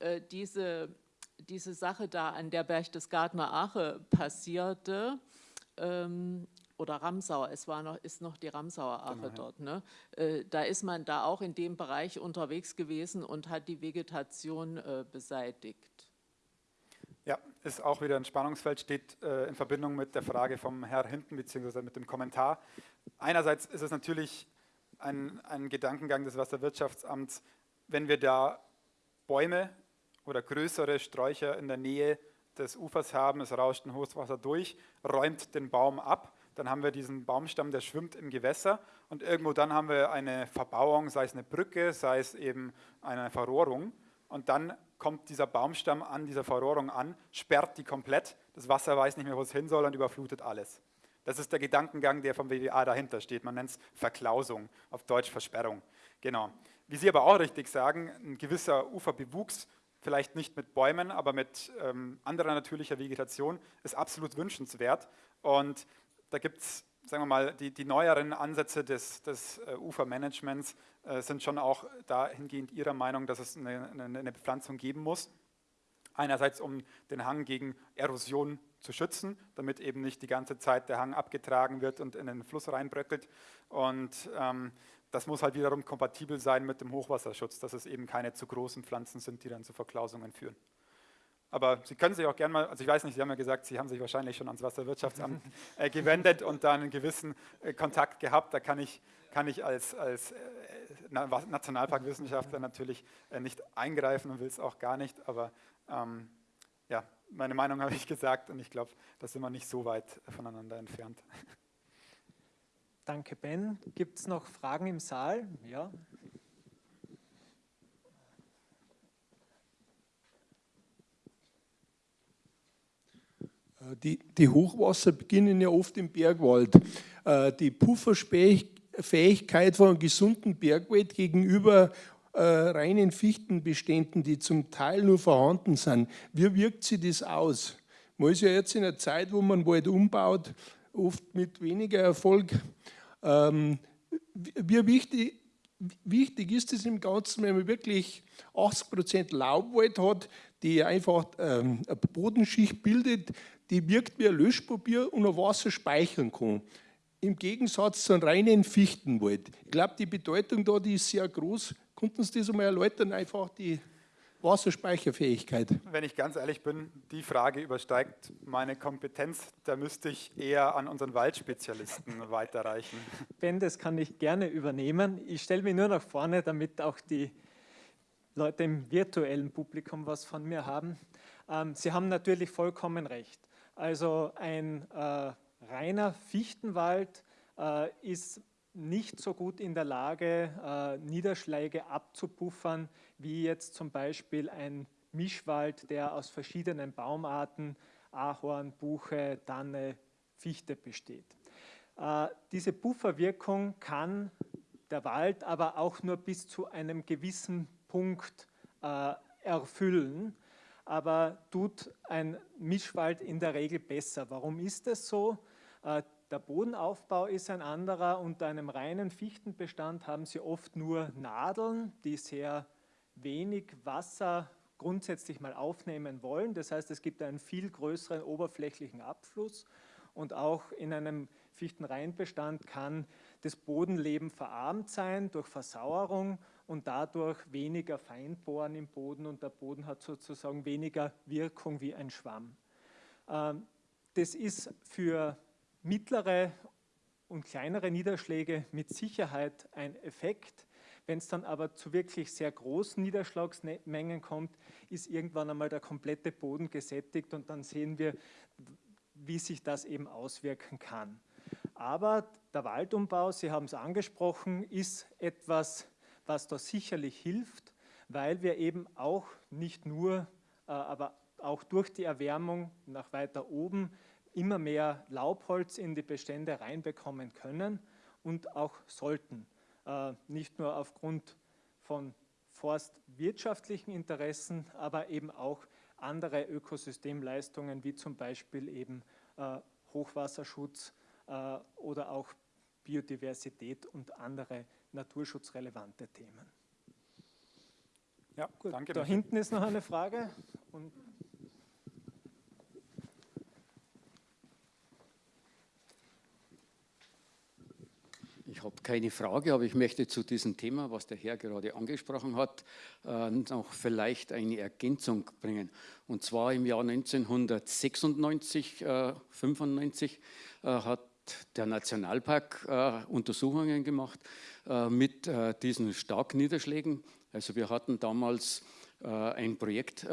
äh, diese, diese Sache da an der Berchtesgadener Ache passierte, ähm, oder Ramsauer, es war noch, ist noch die Ramsauer Ache genau, dort, ne? Äh, da ist man da auch in dem Bereich unterwegs gewesen und hat die Vegetation äh, beseitigt. Ja, ist auch wieder ein Spannungsfeld, steht äh, in Verbindung mit der Frage vom Herr hinten, beziehungsweise mit dem Kommentar. Einerseits ist es natürlich ein, ein Gedankengang des Wasserwirtschaftsamts, wenn wir da Bäume oder größere Sträucher in der Nähe des Ufers haben, es rauscht ein Hochwasser durch, räumt den Baum ab, dann haben wir diesen Baumstamm, der schwimmt im Gewässer und irgendwo dann haben wir eine Verbauung, sei es eine Brücke, sei es eben eine Verrohrung und dann kommt dieser Baumstamm an dieser Verrohrung an, sperrt die komplett, das Wasser weiß nicht mehr, wo es hin soll und überflutet alles. Das ist der Gedankengang, der vom WWA dahinter steht. Man nennt es Verklausung, auf Deutsch Versperrung. Genau. Wie Sie aber auch richtig sagen, ein gewisser Uferbewuchs, vielleicht nicht mit Bäumen, aber mit ähm, anderer natürlicher Vegetation, ist absolut wünschenswert. Und da gibt es sagen wir mal, die, die neueren Ansätze des, des äh, Ufermanagements sind schon auch dahingehend Ihrer Meinung, dass es eine, eine, eine, Bepflanzung geben muss. Einerseits, um den Hang gegen Erosion zu schützen, damit eben nicht die ganze Zeit der Hang abgetragen wird und in den Fluss reinbröckelt. Und ähm, das muss halt wiederum kompatibel sein mit dem Hochwasserschutz, dass es eben keine zu großen Pflanzen sind, die dann zu Verklausungen führen. Aber Sie können sich auch gerne mal, also ich weiß nicht, Sie haben ja gesagt, Sie haben sich wahrscheinlich schon ans Wasserwirtschaftsamt äh, gewendet und da einen gewissen äh, Kontakt gehabt. Da kann ich, kann ich als, als äh, Nationalparkwissenschaftler natürlich äh, nicht eingreifen und will es auch gar nicht. Aber ähm, ja, meine Meinung habe ich gesagt und ich glaube, da sind wir nicht so weit voneinander entfernt. Danke, Ben. Gibt es noch Fragen im Saal? Ja. Äh, die, die Hochwasser beginnen ja oft im Bergwald. Die Pufferfähigkeit von gesunden Bergwald gegenüber äh, reinen Fichtenbeständen, die zum Teil nur vorhanden sind, wie wirkt sich das aus? Man ist ja jetzt in einer Zeit, wo man Wald umbaut, oft mit weniger Erfolg. Ähm, wie wichtig, wichtig ist es im Ganzen, wenn man wirklich 80% Laubwald hat, die einfach ähm, eine Bodenschicht bildet, die wirkt wie ein Löschpapier und ein Wasser speichern kann. Im Gegensatz zu einem reinen Fichtenwald. Ich glaube, die Bedeutung da die ist sehr groß. Konnten Sie das einmal erläutern, einfach die Wasserspeicherfähigkeit? Wenn ich ganz ehrlich bin, die Frage übersteigt meine Kompetenz. Da müsste ich eher an unseren Waldspezialisten weiterreichen. Ben, das kann ich gerne übernehmen. Ich stelle mich nur nach vorne, damit auch die Leute im virtuellen Publikum was von mir haben. Ähm, Sie haben natürlich vollkommen recht. Also ein äh, reiner Fichtenwald äh, ist nicht so gut in der Lage, äh, Niederschläge abzupuffern, wie jetzt zum Beispiel ein Mischwald, der aus verschiedenen Baumarten, Ahorn, Buche, Tanne, Fichte besteht. Äh, diese Pufferwirkung kann der Wald aber auch nur bis zu einem gewissen Punkt äh, erfüllen, aber tut ein Mischwald in der Regel besser. Warum ist das so? Äh, der Bodenaufbau ist ein anderer. Unter einem reinen Fichtenbestand haben Sie oft nur Nadeln, die sehr wenig Wasser grundsätzlich mal aufnehmen wollen. Das heißt, es gibt einen viel größeren oberflächlichen Abfluss und auch in einem Fichtenreinbestand kann das Bodenleben verarmt sein durch Versauerung und dadurch weniger Feinbohren im Boden und der Boden hat sozusagen weniger Wirkung wie ein Schwamm. Ähm, das ist für mittlere und kleinere Niederschläge mit Sicherheit ein Effekt. Wenn es dann aber zu wirklich sehr großen Niederschlagsmengen kommt, ist irgendwann einmal der komplette Boden gesättigt und dann sehen wir, wie sich das eben auswirken kann. Aber der Waldumbau, Sie haben es angesprochen, ist etwas, was da sicherlich hilft, weil wir eben auch nicht nur, äh, aber auch durch die Erwärmung nach weiter oben immer mehr Laubholz in die Bestände reinbekommen können und auch sollten. Äh, nicht nur aufgrund von forstwirtschaftlichen Interessen, aber eben auch andere Ökosystemleistungen wie zum Beispiel eben äh, Hochwasserschutz äh, oder auch Biodiversität und andere naturschutzrelevante Themen. Ja, Gut, danke. Da hinten ist noch eine Frage. Und Ich habe keine Frage, aber ich möchte zu diesem Thema, was der Herr gerade angesprochen hat, äh, noch vielleicht eine Ergänzung bringen. Und zwar im Jahr 1996, äh, 95 äh, hat der Nationalpark äh, Untersuchungen gemacht äh, mit äh, diesen Starkniederschlägen. Also wir hatten damals ein Projekt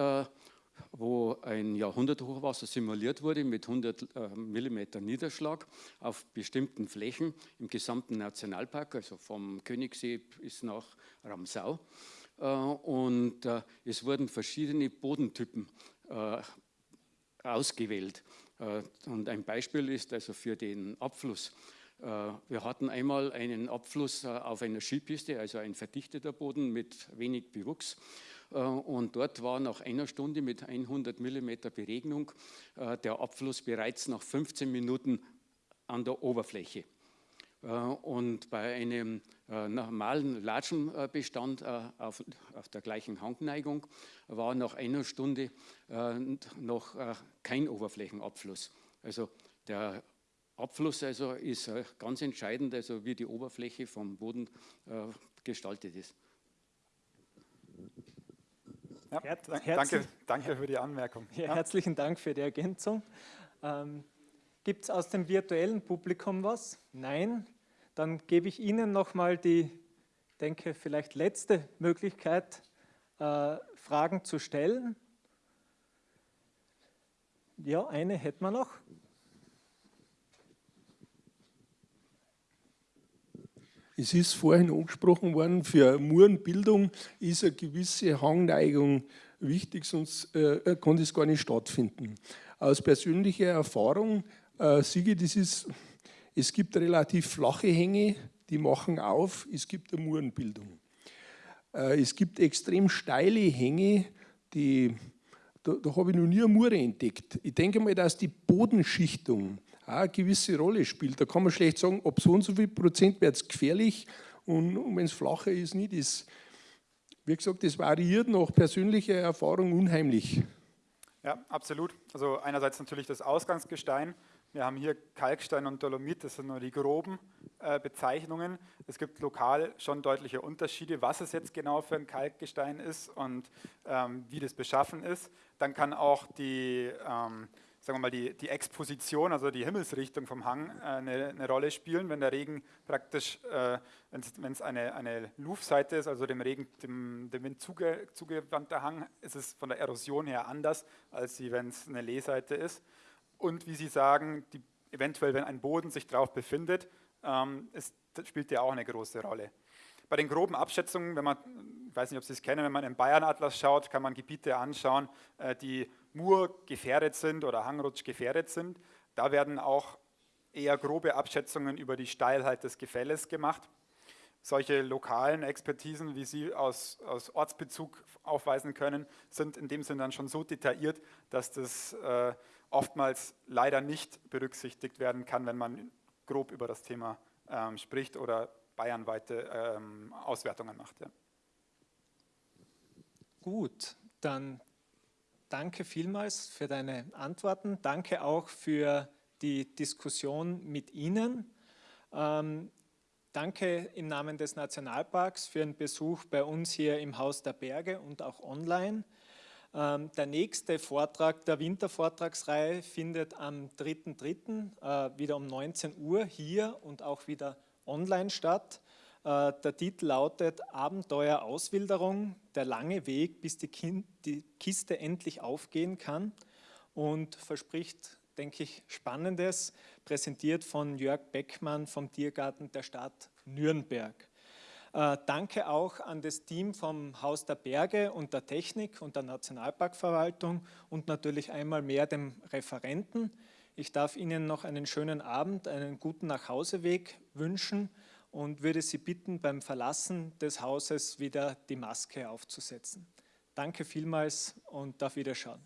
wo ein Jahrhunderthochwasser simuliert wurde mit 100 äh, mm Niederschlag auf bestimmten Flächen im gesamten Nationalpark, also vom Königssee bis nach Ramsau. Äh, und äh, es wurden verschiedene Bodentypen ausgewählt. Und ein Beispiel ist also für den Abfluss. Wir hatten einmal einen Abfluss auf einer Skipiste, also ein verdichteter Boden mit wenig Bewuchs. Äh, und dort war nach einer Stunde mit 100 mm Beregnung äh, der Abfluss bereits nach 15 Minuten an der Oberfläche. Äh, und bei einem normalen Latschenbestand auf, der gleichen Hangneigung war nach einer Stunde noch kein Oberflächenabfluss. Also der Abfluss also ist ganz entscheidend, also wie die Oberfläche vom Boden gestaltet ist. Ja, danke, danke für die Anmerkung. Ja, herzlichen Dank für die Ergänzung. Ähm, Gibt es aus dem virtuellen Publikum was? Nein? Dann gebe ich Ihnen nochmal die, denke vielleicht letzte Möglichkeit, äh, Fragen zu stellen. Ja, eine hätten wir noch. Es ist vorhin angesprochen worden, für Murenbildung ist eine gewisse Hangneigung wichtig, sonst äh, kann das gar nicht stattfinden. Aus persönlicher Erfahrung äh, sehe ich, das ist, es gibt relativ flache Hänge, die machen auf, es gibt eine Murenbildung. Äh, es gibt extrem steile Hänge, die, da, da habe ich noch nie eine Mure entdeckt. Ich denke mal, dass die Bodenschichtung auch eine gewisse Rolle spielt. Da kann man schlecht sagen, ob so und so viel Prozent wird es gefährlich und, und wenn es flacher ist, nicht. Das, wie gesagt, das variiert nach persönlicher Erfahrung unheimlich. Ja, absolut. Also einerseits natürlich das Ausgangsgestein. Wir haben hier Kalkstein und Dolomit, das sind nur die groben äh, Bezeichnungen. Es gibt lokal schon deutliche Unterschiede, was es jetzt genau für ein Kalkgestein ist und ähm, wie das beschaffen ist. Dann kann auch die ähm, sagen wir mal, die, die Exposition, also die Himmelsrichtung vom Hang äh, eine, eine, Rolle spielen. Wenn der Regen praktisch, äh, wenn es eine, eine Luftseite ist, also dem Regen, dem, dem Wind zuge, zugewandter Hang, ist es von der Erosion her anders, als wenn es eine Lehseite ist. Und wie Sie sagen, die, eventuell, wenn ein Boden sich drauf befindet, ähm, ist, spielt der auch eine große Rolle. Bei den groben Abschätzungen, wenn man, ich weiß nicht, ob Sie es kennen, wenn man im Bayern-Atlas schaut, kann man Gebiete anschauen, äh, die Mur gefährdet sind oder Hangrutsch gefährdet sind. Da werden auch eher grobe Abschätzungen über die Steilheit des Gefälles gemacht. Solche lokalen Expertisen, wie Sie aus, aus Ortsbezug aufweisen können, sind in dem Sinne dann schon so detailliert, dass das äh, oftmals leider nicht berücksichtigt werden kann, wenn man grob über das Thema ähm, spricht oder bayernweite ähm, Auswertungen macht. Ja. Gut, dann danke vielmals für deine Antworten. Danke auch für die Diskussion mit Ihnen. Ähm, danke im Namen des Nationalparks für den Besuch bei uns hier im Haus der Berge und auch online. Ähm, der nächste Vortrag der Wintervortragsreihe findet am 3.3. Äh, wieder um 19 Uhr hier und auch wieder online statt. Äh, der Titel lautet Abenteuer Auswilderung, der lange Weg, bis die, kind, die Kiste endlich aufgehen kann und verspricht, denke ich, Spannendes, präsentiert von Jörg Beckmann vom Tiergarten der Stadt Nürnberg. Äh, danke auch an das Team vom Haus der Berge und der Technik und der Nationalparkverwaltung und natürlich einmal mehr dem Referenten. Ich darf Ihnen noch einen schönen Abend, einen guten Nachhauseweg wünschen und würde Sie bitten, beim Verlassen des Hauses wieder die Maske aufzusetzen. Danke vielmals und auf Wiederschauen.